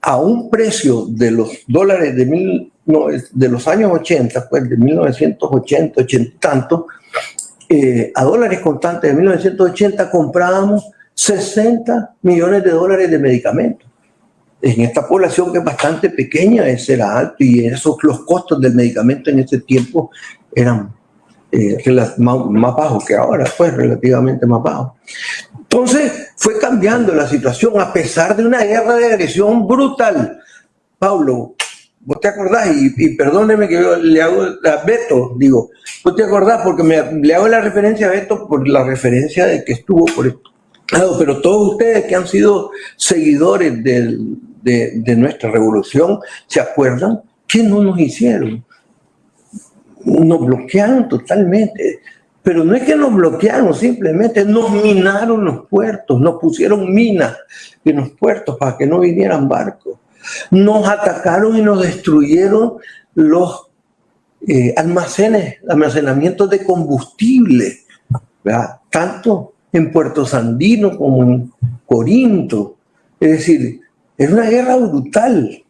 a un precio de los dólares de, mil, de los años 80, pues de 1980, 80 y tanto, eh, a dólares constantes de 1980 comprábamos 60 millones de dólares de medicamentos. En esta población que es bastante pequeña, ese era alto y esos, los costos del medicamento en ese tiempo eran eh, más, bajos que ahora, pues relativamente más bajos. Entonces fue cambiando la situación a pesar de una guerra de agresión brutal. Pablo, ¿Vos te acordás? Y, perdóneme que yo le hago a Beto, digo, ¿vos te acordás? Porque me, le hago la referencia a Beto por la referencia de que estuvo por esto. Pero todos ustedes que han sido seguidores de, de, nuestra revolución, ¿se acuerdan? ¿Qué no nos hicieron? Nos bloquearon totalmente. Pero no es que nos bloquearon, simplemente nos minaron los puertos, nos pusieron minas en los puertos para que no vinieran barcos nos atacaron y nos destruyeron los eh, almacenes, almacenamientos de combustible, tanto en Puerto Sandino como en Corinto. Es decir, es una guerra brutal.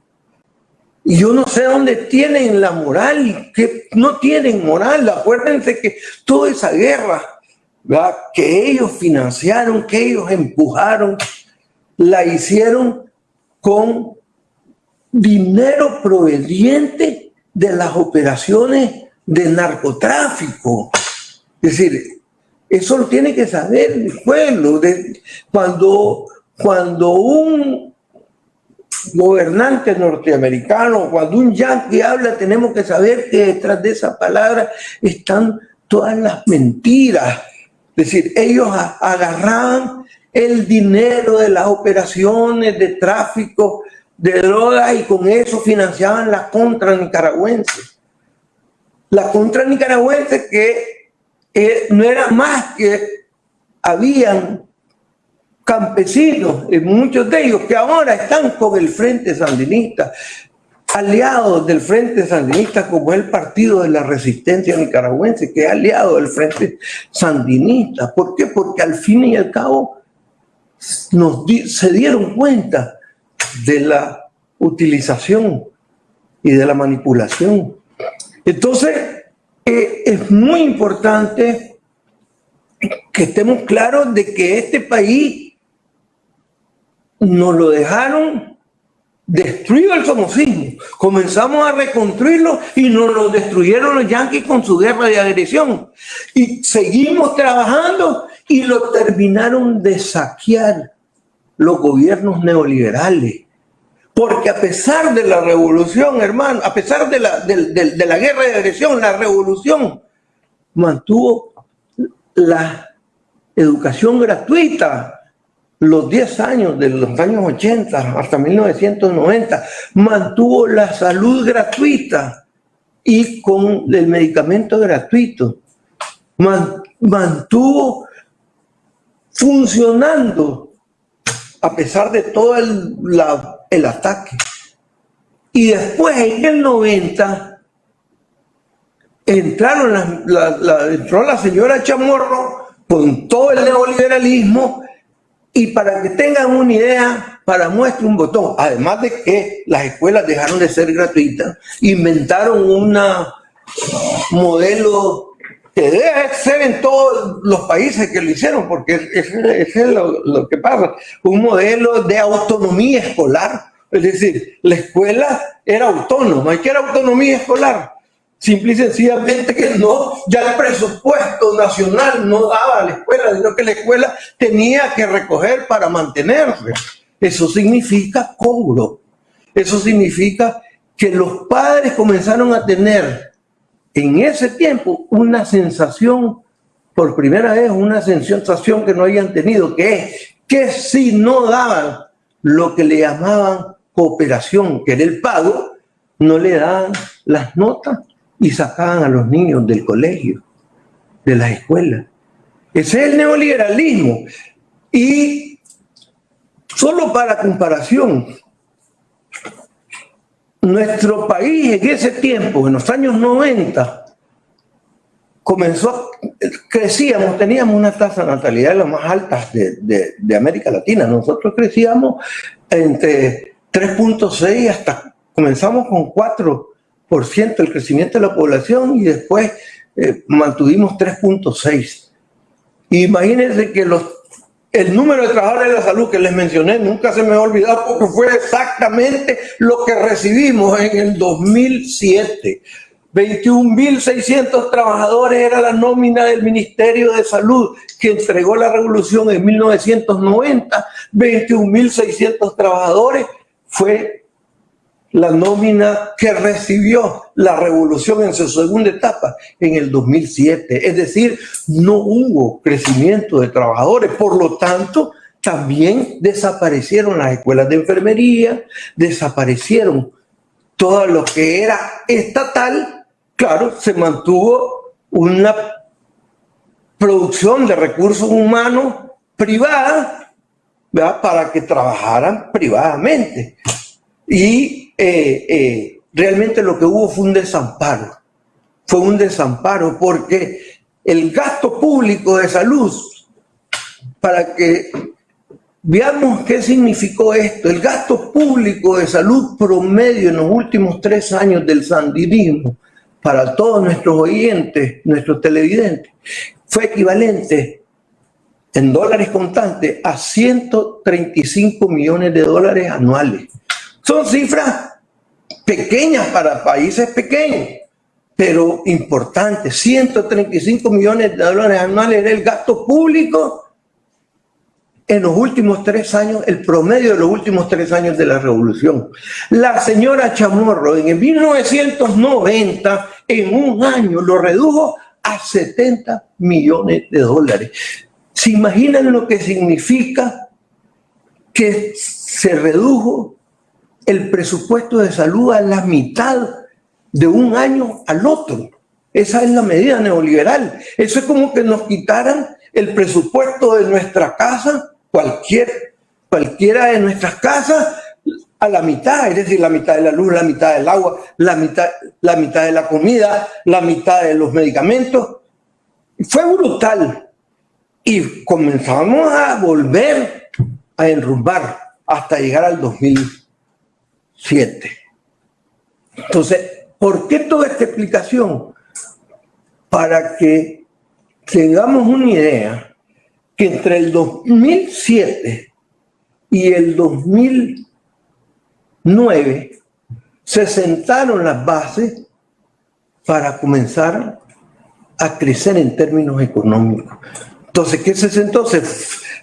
Y yo no sé dónde tienen la moral, que no tienen moral. Acuérdense que toda esa guerra que ellos financiaron, que ellos empujaron, la hicieron con dinero proveniente de las operaciones de narcotráfico. Es decir, eso lo tiene que saber el pueblo. De, cuando, cuando un gobernante norteamericano, cuando un yankee habla, tenemos que saber que detrás de esa palabra están todas las mentiras. Es decir, ellos agarraban el dinero de las operaciones de tráfico de drogas y con eso financiaban la contra nicaragüense. La contra nicaragüense que eh, no era más que habían campesinos, y muchos de ellos que ahora están con el Frente Sandinista, aliados del Frente Sandinista como el Partido de la Resistencia Nicaragüense, que es aliado del Frente Sandinista. ¿Por qué? Porque al fin y al cabo nos se dieron cuenta de la utilización y de la manipulación. Entonces, eh, es muy importante que estemos claros de que este país nos lo dejaron destruido el somocismo. Comenzamos a reconstruirlo y nos lo destruyeron los yanquis con su guerra de agresión. Y seguimos trabajando y lo terminaron de saquear los gobiernos neoliberales. Porque a pesar de la revolución, hermano, a pesar de la, de, la guerra de agresión, la revolución mantuvo la educación gratuita, los 10 años de los años 80 hasta 1990, mantuvo la salud gratuita y con el medicamento gratuito. mantuvo funcionando a pesar de todo el, el ataque. Y después, en el 90, entraron la, entró la señora Chamorro con todo el neoliberalismo y para que tengan una idea, para muestra un botón, además de que las escuelas dejaron de ser gratuitas, inventaron un modelo que debe ser en todos los países que lo hicieron, porque es, es lo, que pasa, un modelo de autonomía escolar. Es decir, la escuela era autónoma. ¿Y qué era autonomía escolar? Simple y sencillamente que no, ya el presupuesto nacional no daba a la escuela, sino que la escuela tenía que recoger para mantenerse. Eso significa cobro. Eso significa que los padres comenzaron a tener en ese tiempo una sensación, por primera vez, una sensación que no habían tenido, que es que si no daban lo que le llamaban cooperación, que era el pago, no le daban las notas y sacaban a los niños del colegio, de las escuelas. Ese es el neoliberalismo. Y solo para comparación, nuestro país en ese tiempo, en los años 90, comenzó, crecíamos, teníamos una tasa de natalidad de las más altas de, de América Latina. Nosotros crecíamos entre 3.6 hasta, comenzamos con 4% el crecimiento de la población y después eh, mantuvimos 3.6. Imagínense que los el número de trabajadores de la salud que les mencioné nunca se me ha olvidado porque fue exactamente lo que recibimos en el 2007. 21.600 trabajadores era la nómina del Ministerio de Salud que entregó la revolución en 1990. 21.600 trabajadores fue la nómina que recibió la revolución en su segunda etapa en el 2007. Es decir, no hubo crecimiento de trabajadores, por lo tanto, también desaparecieron las escuelas de enfermería, desaparecieron todo lo que era estatal, claro, se mantuvo una producción de recursos humanos privada para que trabajaran privadamente. Y eh, eh, realmente lo que hubo fue un desamparo. Fue un desamparo porque el gasto público de salud, para que veamos qué significó esto, el gasto público de salud promedio en los últimos tres años del sandinismo, para todos nuestros oyentes, nuestros televidentes, fue equivalente en dólares contantes a 135 millones de dólares anuales. Son cifras pequeñas para países pequeños, pero importantes. 135 millones de dólares anuales era el gasto público en los últimos tres años, el promedio de los últimos tres años de la revolución. La señora Chamorro en 1990, en un año, lo redujo a 70 millones de dólares. ¿Se imaginan lo que significa que se redujo el presupuesto de salud a la mitad de un año al otro. Esa es la medida neoliberal. Eso es como que nos quitaran el presupuesto de nuestra casa, cualquier, cualquiera de nuestras casas, a la mitad, es decir, la mitad de la luz, la mitad del agua, la mitad, la mitad de la comida, la mitad de los medicamentos. Fue brutal. Y comenzamos a volver a enrumbar hasta llegar al 2000 7. Entonces, ¿por qué toda esta explicación? Para que tengamos una idea que entre el 2007 y el 2009 se sentaron las bases para comenzar a crecer en términos económicos. Entonces, ¿qué se sentó? Se,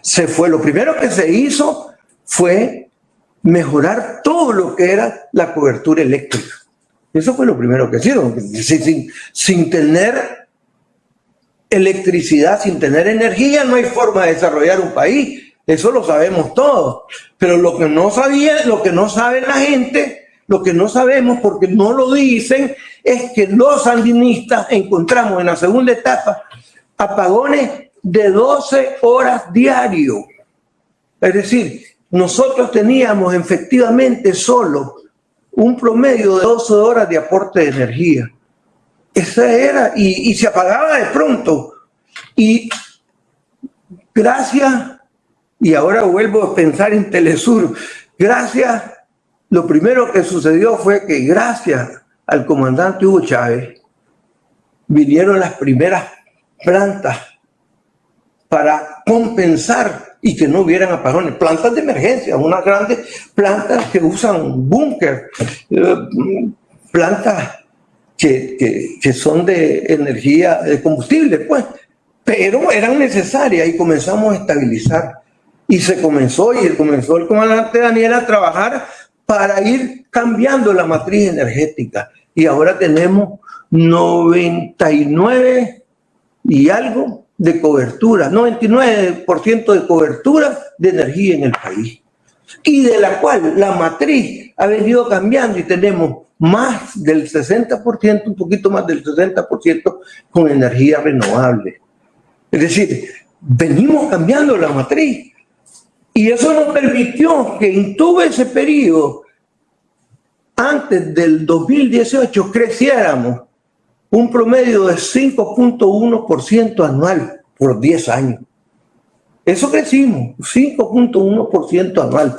se fue. Lo primero que se hizo fue mejorar todo lo que era la cobertura eléctrica. Eso fue lo primero que hicieron. Sin, sin, tener electricidad, sin tener energía, no hay forma de desarrollar un país. Eso lo sabemos todos. Pero lo que no sabía, lo que no sabe la gente, lo que no sabemos porque no lo dicen, es que los sandinistas encontramos en la segunda etapa apagones de 12 horas diario. Es decir, nosotros teníamos efectivamente solo un promedio de 12 horas de aporte de energía. Esa era, y, y se apagaba de pronto. Y gracias, y ahora vuelvo a pensar en Telesur, gracias, lo primero que sucedió fue que gracias al comandante Hugo Chávez vinieron las primeras plantas para compensar y que no hubieran apagones. Plantas de emergencia, unas grandes plantas que usan búnker, eh, plantas que, que, son de energía, de combustible, pues, pero eran necesarias y comenzamos a estabilizar. Y se comenzó, y comenzó el comandante Daniel a trabajar para ir cambiando la matriz energética. Y ahora tenemos 99 y algo de cobertura, 99% de cobertura de energía en el país. Y de la cual la matriz ha venido cambiando y tenemos más del 60%, un poquito más del 60% con energía renovable. Es decir, venimos cambiando la matriz. Y eso nos permitió que en todo ese periodo, antes del 2018, creciéramos un promedio de 5.1% anual por 10 años. Eso crecimos, 5.1% anual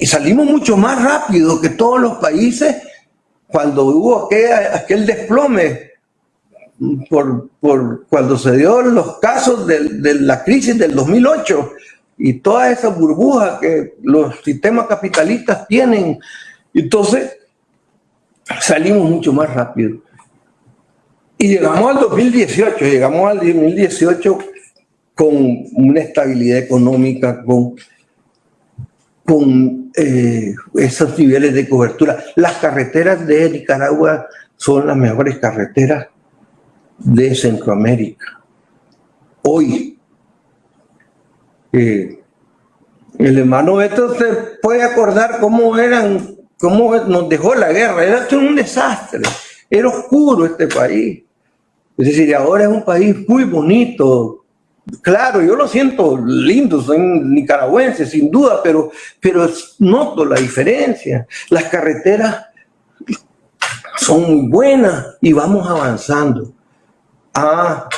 y salimos mucho más rápido que todos los países cuando hubo aquel, desplome por, por, cuando se dio los casos de, de, la crisis del 2008 y toda esa burbuja que los sistemas capitalistas tienen. Entonces, salimos mucho más rápido. Y llegamos al 2018, llegamos al 2018 con una estabilidad económica, con con eh, esos niveles de cobertura. Las carreteras de Nicaragua son las mejores carreteras de Centroamérica. Hoy, eh, el hermano Beto se puede acordar cómo eran, cómo nos dejó la guerra. Era un desastre, era oscuro este país. Es decir, ahora es un país muy bonito, Claro, yo lo siento lindo, soy nicaragüense, sin duda, pero, pero noto la diferencia. Las carreteras son muy buenas y vamos avanzando. Ah,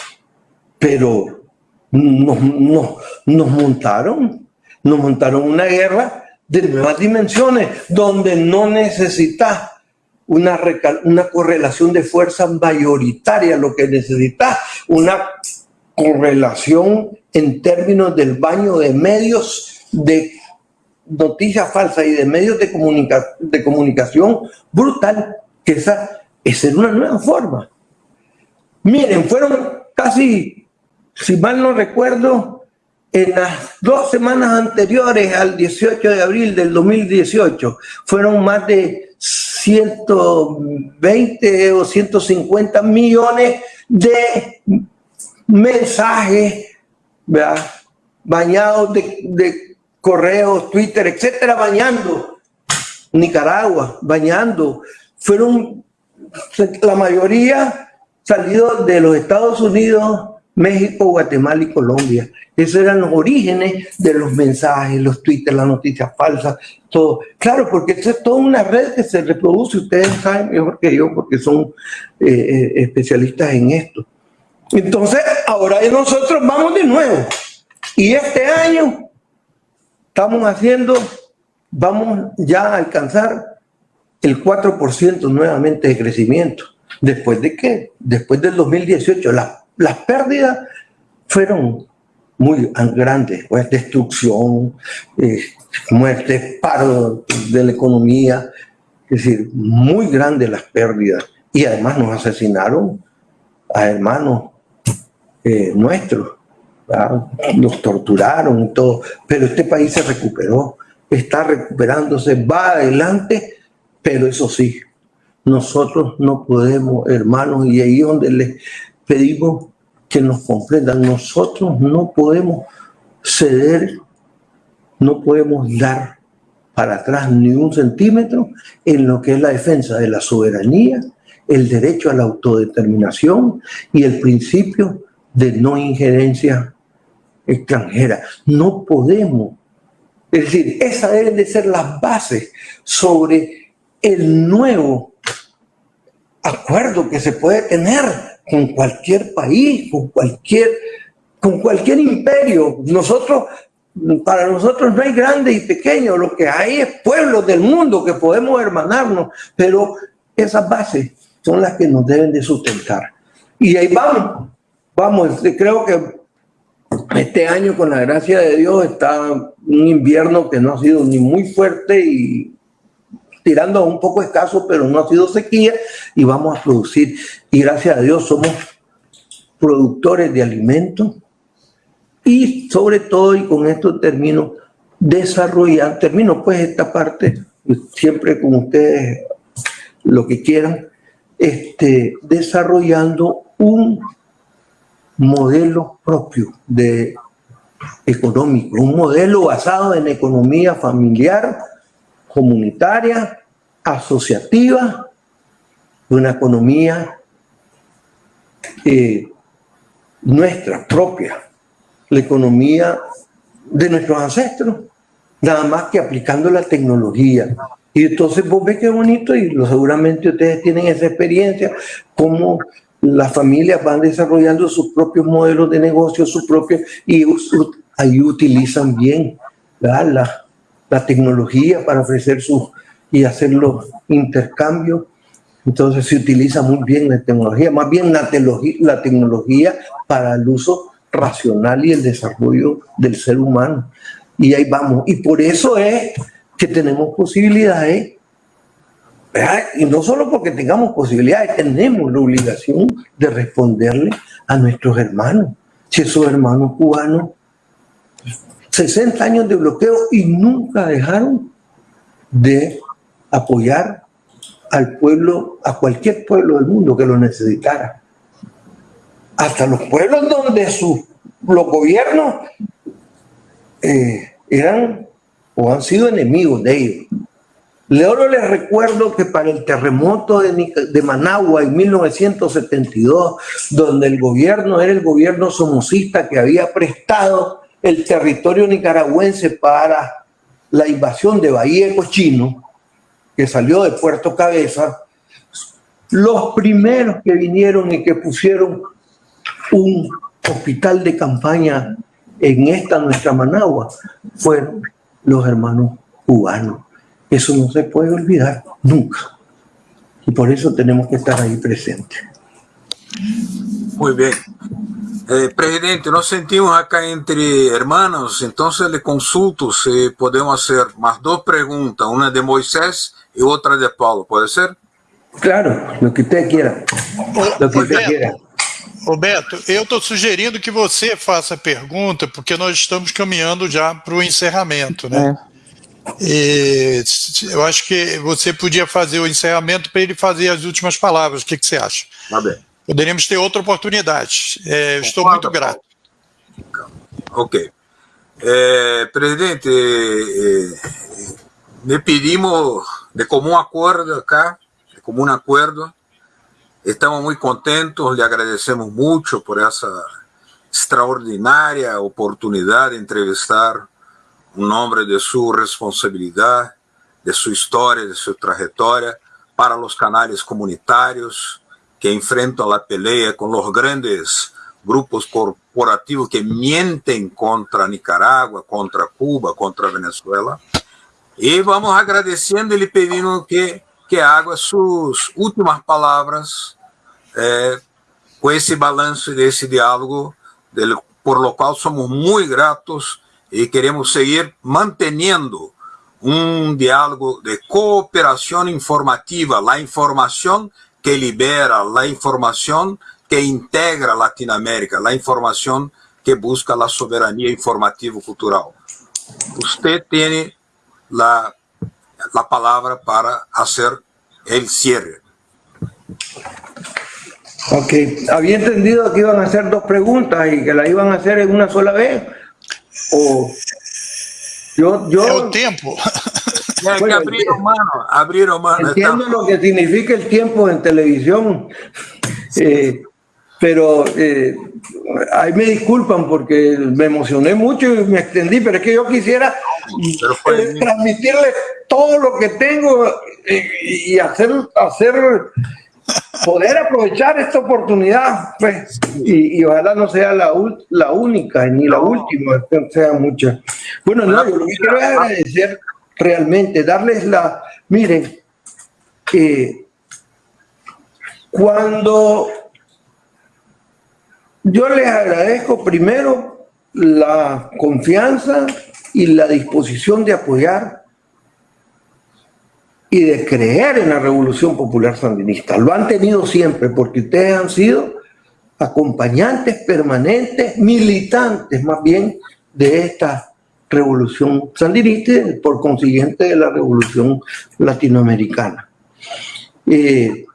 pero nos, nos montaron, nos montaron una guerra de nuevas dimensiones, donde no necesitas una, una correlación de fuerza mayoritaria, lo que necesitas una correlación en términos del baño de medios de noticias falsas y de medios de, de comunicación brutal, que esa, es una nueva forma. Miren, fueron casi, si mal no recuerdo, en las dos semanas anteriores al 18 de abril del 2018, fueron más de 120 o 150 millones de mensajes bañados de, correos, Twitter, etcétera, bañando Nicaragua, bañando. Fueron la mayoría salidos de los Estados Unidos, México, Guatemala y Colombia. Esos eran los orígenes de los mensajes, los Twitter, las noticias falsas, todo. Claro, porque eso es toda una red que se reproduce, ustedes saben mejor que yo porque son eh, eh, especialistas en esto. Entonces, ahora nosotros vamos de nuevo. Y este año estamos haciendo, vamos ya a alcanzar el 4% nuevamente de crecimiento. ¿Después de qué? Después del 2018. Las pérdidas fueron muy grandes. Pues, destrucción, eh, muerte, paro de la economía. Es decir, muy grandes las pérdidas. Y además nos asesinaron a hermanos eh, nuestros. Los torturaron y todo, pero este país se recuperó, está recuperándose, va adelante, pero eso sí, nosotros no podemos, hermanos, y ahí donde les pedimos que nos comprendan, nosotros no podemos ceder, no podemos dar para atrás ni un centímetro en lo que es la defensa de la soberanía, el derecho a la autodeterminación y el principio de no injerencia extranjera. No podemos. Es decir, esas deben de ser las bases sobre el nuevo acuerdo que se puede tener con cualquier país, con cualquier, con cualquier imperio. Nosotros, para nosotros no hay grande y pequeño, lo que hay es pueblos del mundo que podemos hermanarnos, pero esas bases son las que nos deben de sustentar. Y ahí vamos, vamos, creo que este año con la gracia de Dios está un invierno que no ha sido ni muy fuerte y tirando a un poco escaso, pero no ha sido sequía y vamos a producir. Y gracias a Dios somos productores de alimentos y sobre todo, y con esto termino, desarrollar, termino pues esta parte, siempre con ustedes lo que quieran, este, desarrollando un modelo propio de económico, un modelo basado en economía familiar, comunitaria, asociativa, una economía eh, nuestra propia, la economía de nuestros ancestros, nada más que aplicando la tecnología. Y entonces vos ves qué bonito y seguramente ustedes tienen esa experiencia, como las familias van desarrollando sus propios modelos de negocio, sus propios, y ahí utilizan bien la, la tecnología para ofrecer sus y hacer los intercambios. Entonces se utiliza muy bien la tecnología, más bien la, la tecnología para el uso racional y el desarrollo del ser humano. Y ahí vamos. Y por eso es que tenemos posibilidades y no solo porque tengamos posibilidades, tenemos la obligación de responderle a nuestros hermanos. Si esos hermanos cubanos, 60 años de bloqueo y nunca dejaron de apoyar al pueblo, a cualquier pueblo del mundo que lo necesitara. Hasta los pueblos donde sus, los gobiernos eh, eran o han sido enemigos de ellos. Leoro les recuerdo que para el terremoto de, Managua en 1972, donde el gobierno era el gobierno somocista que había prestado el territorio nicaragüense para la invasión de Bahía Cochino, que salió de Puerto Cabeza, los primeros que vinieron y que pusieron un hospital de campaña en esta nuestra Managua fueron los hermanos cubanos. Eso no se puede olvidar nunca. Y por eso tenemos que estar ahí presentes. Muy bien. Eh, presidente, nos sentimos acá entre hermanos, entonces le consulto si podemos hacer más dos preguntas, una de Moisés y otra de Paulo, ¿puede ser? Claro, lo que usted quiera. Lo que usted quiera. Roberto, eu estou sugerindo que você faça a pergunta, porque nós estamos caminhando já para o encerramento, né? É. E eu acho que você podia fazer o encerramento para ele fazer as últimas palavras. O que, que você acha? Tá bem. Poderíamos ter outra oportunidade. É, estou muito grato. Ok. Eh, presidente, eh, me pedimos de común acuerdo acá, de común acuerdo. Estamos muy contentos, le agradecemos mucho por esa extraordinaria oportunidad de entrevistar um nome de sua responsabilidade, de sua história, de sua trajetória, para os canais comunitários que enfrentam a peleia com os grandes grupos corporativos que mintem contra Nicarágua, contra Cuba, contra Venezuela. E vamos agradecendo e pedindo que, que haga suas últimas palavras eh, com esse balanço desse diálogo, por lo qual somos muito gratos y queremos seguir manteniendo un diálogo de cooperación informativa, la información que libera, la información que integra Latinoamérica, la información que busca la soberanía informativo-cultural. Usted tiene la, la palabra para hacer el cierre. Ok, había entendido que iban a hacer dos preguntas y que la iban a hacer en una sola vez. o yo, yo, tiempo. Abrir mano, Entiendo lo que significa el tiempo en televisión, eh, pero eh, ahí me disculpan porque me emocioné mucho y me extendí, pero es que yo quisiera eh, transmitirles todo lo que tengo y hacer, hacer poder aprovechar esta oportunidad, pues, y, ojalá no sea la, la única ni la última, sea muchas. Bueno, no, yo lo que quiero es agradecer realmente, darles la, miren, que cuando yo les agradezco primero la confianza y la disposición de apoyar y de creer en la revolución popular sandinista. Lo han tenido siempre porque ustedes han sido acompañantes permanentes, militantes más bien de esta revolución sandinista y por consiguiente de la revolución latinoamericana. Eh,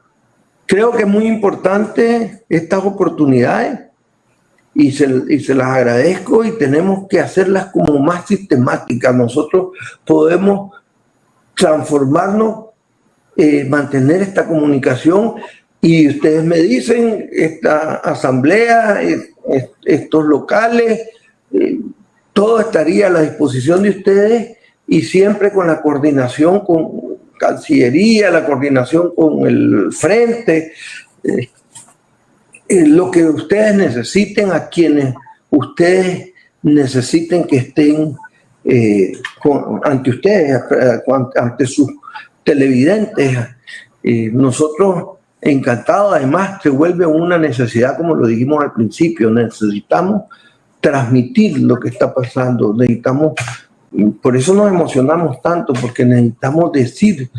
creo que es muy importante estas oportunidades y se, y se, las agradezco y tenemos que hacerlas como más sistemáticas. Nosotros podemos transformarnos, eh, mantener esta comunicación y ustedes me dicen, esta asamblea, estos locales, eh, todo estaría a la disposición de ustedes y siempre con la coordinación con Cancillería, la coordinación con el Frente, eh, lo que ustedes necesiten, a quienes ustedes necesiten que estén eh, ante ustedes, ante sus televidentes. nosotros encantados, además se vuelve una necesidad, como lo dijimos al principio, necesitamos transmitir lo que está pasando, necesitamos, por eso nos emocionamos tanto, porque necesitamos decir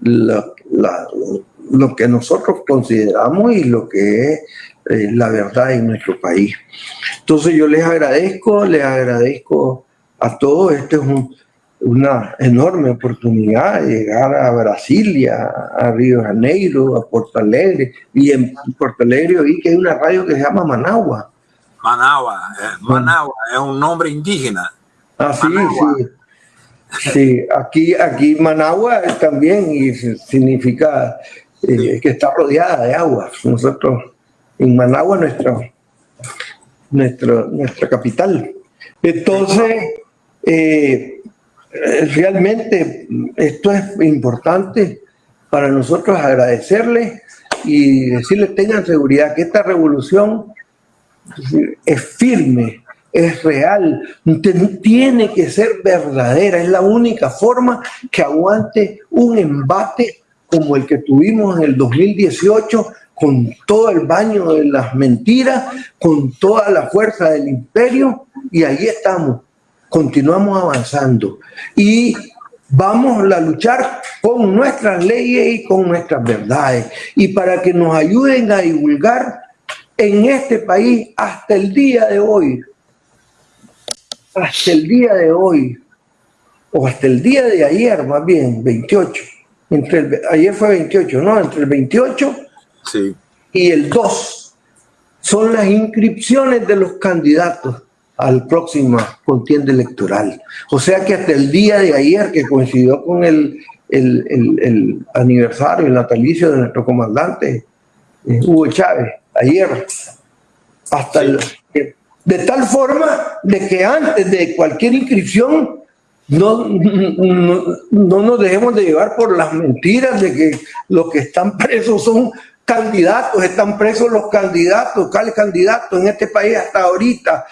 lo que nosotros consideramos y lo que es eh, la verdad en nuestro país. Entonces yo les agradezco, les agradezco a todos. Esta es una enorme oportunidad llegar a Brasilia, a Río de Janeiro, a Porto Alegre. Y en Porto Alegre oí que hay una radio que se llama Managua. Managua, eh, Managua es un nombre indígena. Ah, sí, sí. Sí, aquí, aquí Managua también y significa eh, que está rodeada de agua. Nosotros en Managua, nuestro, nuestro, nuestra capital. Entonces, eh, realmente esto es importante para nosotros agradecerles y decirles tengan seguridad que esta revolución es firme, es real, tiene que ser verdadera, es la única forma que aguante un embate como el que tuvimos en el 2018 con todo el baño de las mentiras, con toda la fuerza del imperio y ahí estamos continuamos avanzando. Y vamos a luchar con nuestras leyes y con nuestras verdades. Y para que nos ayuden a divulgar en este país hasta el día de hoy, hasta el día de hoy, o hasta el día de ayer más bien, 28, entre el, ayer fue 28, ¿no? Entre el 28 y el 2 son las inscripciones de los candidatos al próximo contienda electoral. O sea que hasta el día de ayer, que coincidió con el, el, aniversario, el natalicio de nuestro comandante eh, Hugo Chávez, ayer, hasta de tal forma de que antes de cualquier inscripción no, no, no, nos dejemos de llevar por las mentiras de que los que están presos son candidatos, están presos los candidatos, ¿cuáles candidatos en este país hasta ahorita?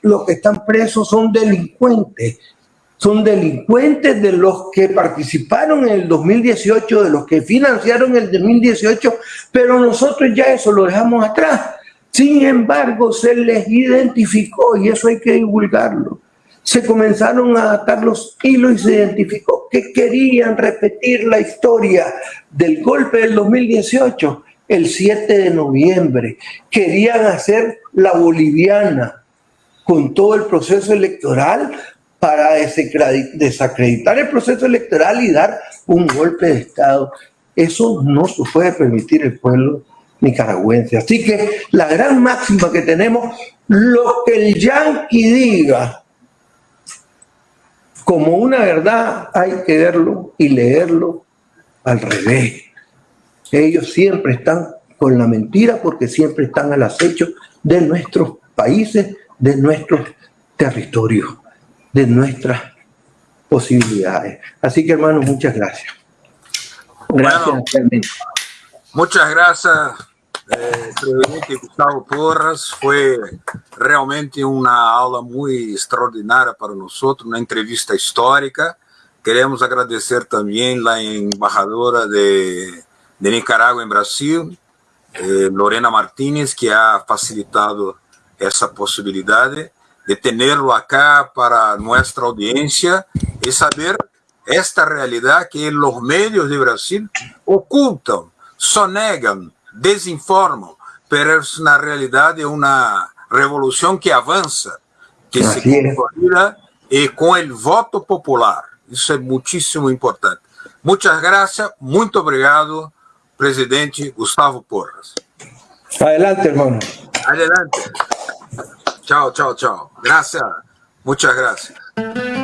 Los que están presos son delincuentes, son delincuentes de los que participaron en el 2018, de los que financiaron el 2018, pero nosotros ya eso lo dejamos atrás. Sin embargo, se les identificó y eso hay que divulgarlo se comenzaron a atar los hilos y se identificó que querían repetir la historia del golpe del 2018 el 7 de noviembre. Querían hacer la boliviana con todo el proceso electoral para desacreditar el proceso electoral y dar un golpe de Estado. Eso no se puede permitir el pueblo nicaragüense. Así que la gran máxima que tenemos, lo que el yanqui diga como una verdad, hay que verlo y leerlo al revés. Ellos siempre están con la mentira porque siempre están al acecho de nuestros países, de nuestros territorios, de nuestras posibilidades. Así que hermanos, muchas gracias. Gracias. muchas gracias, eh, presidente Gustavo Porras. Fue realmente una aula muy extraordinaria para nosotros, una entrevista histórica. Queremos agradecer también la embajadora de, de Nicaragua en Brasil, eh, Lorena Martínez, que ha facilitado esa posibilidad de tenerlo acá para nuestra audiencia y saber esta realidad que los medios de Brasil ocultan, sonegan, desinforman, pero es una realidad de una revolución que avanza, que se consolida y con el voto popular. Eso es muchísimo importante. Muchas gracias, muy obrigado, presidente Gustavo Porras. Adelante, hermano. Adelante. Chao, chao, chao. Gracias. Muchas gracias.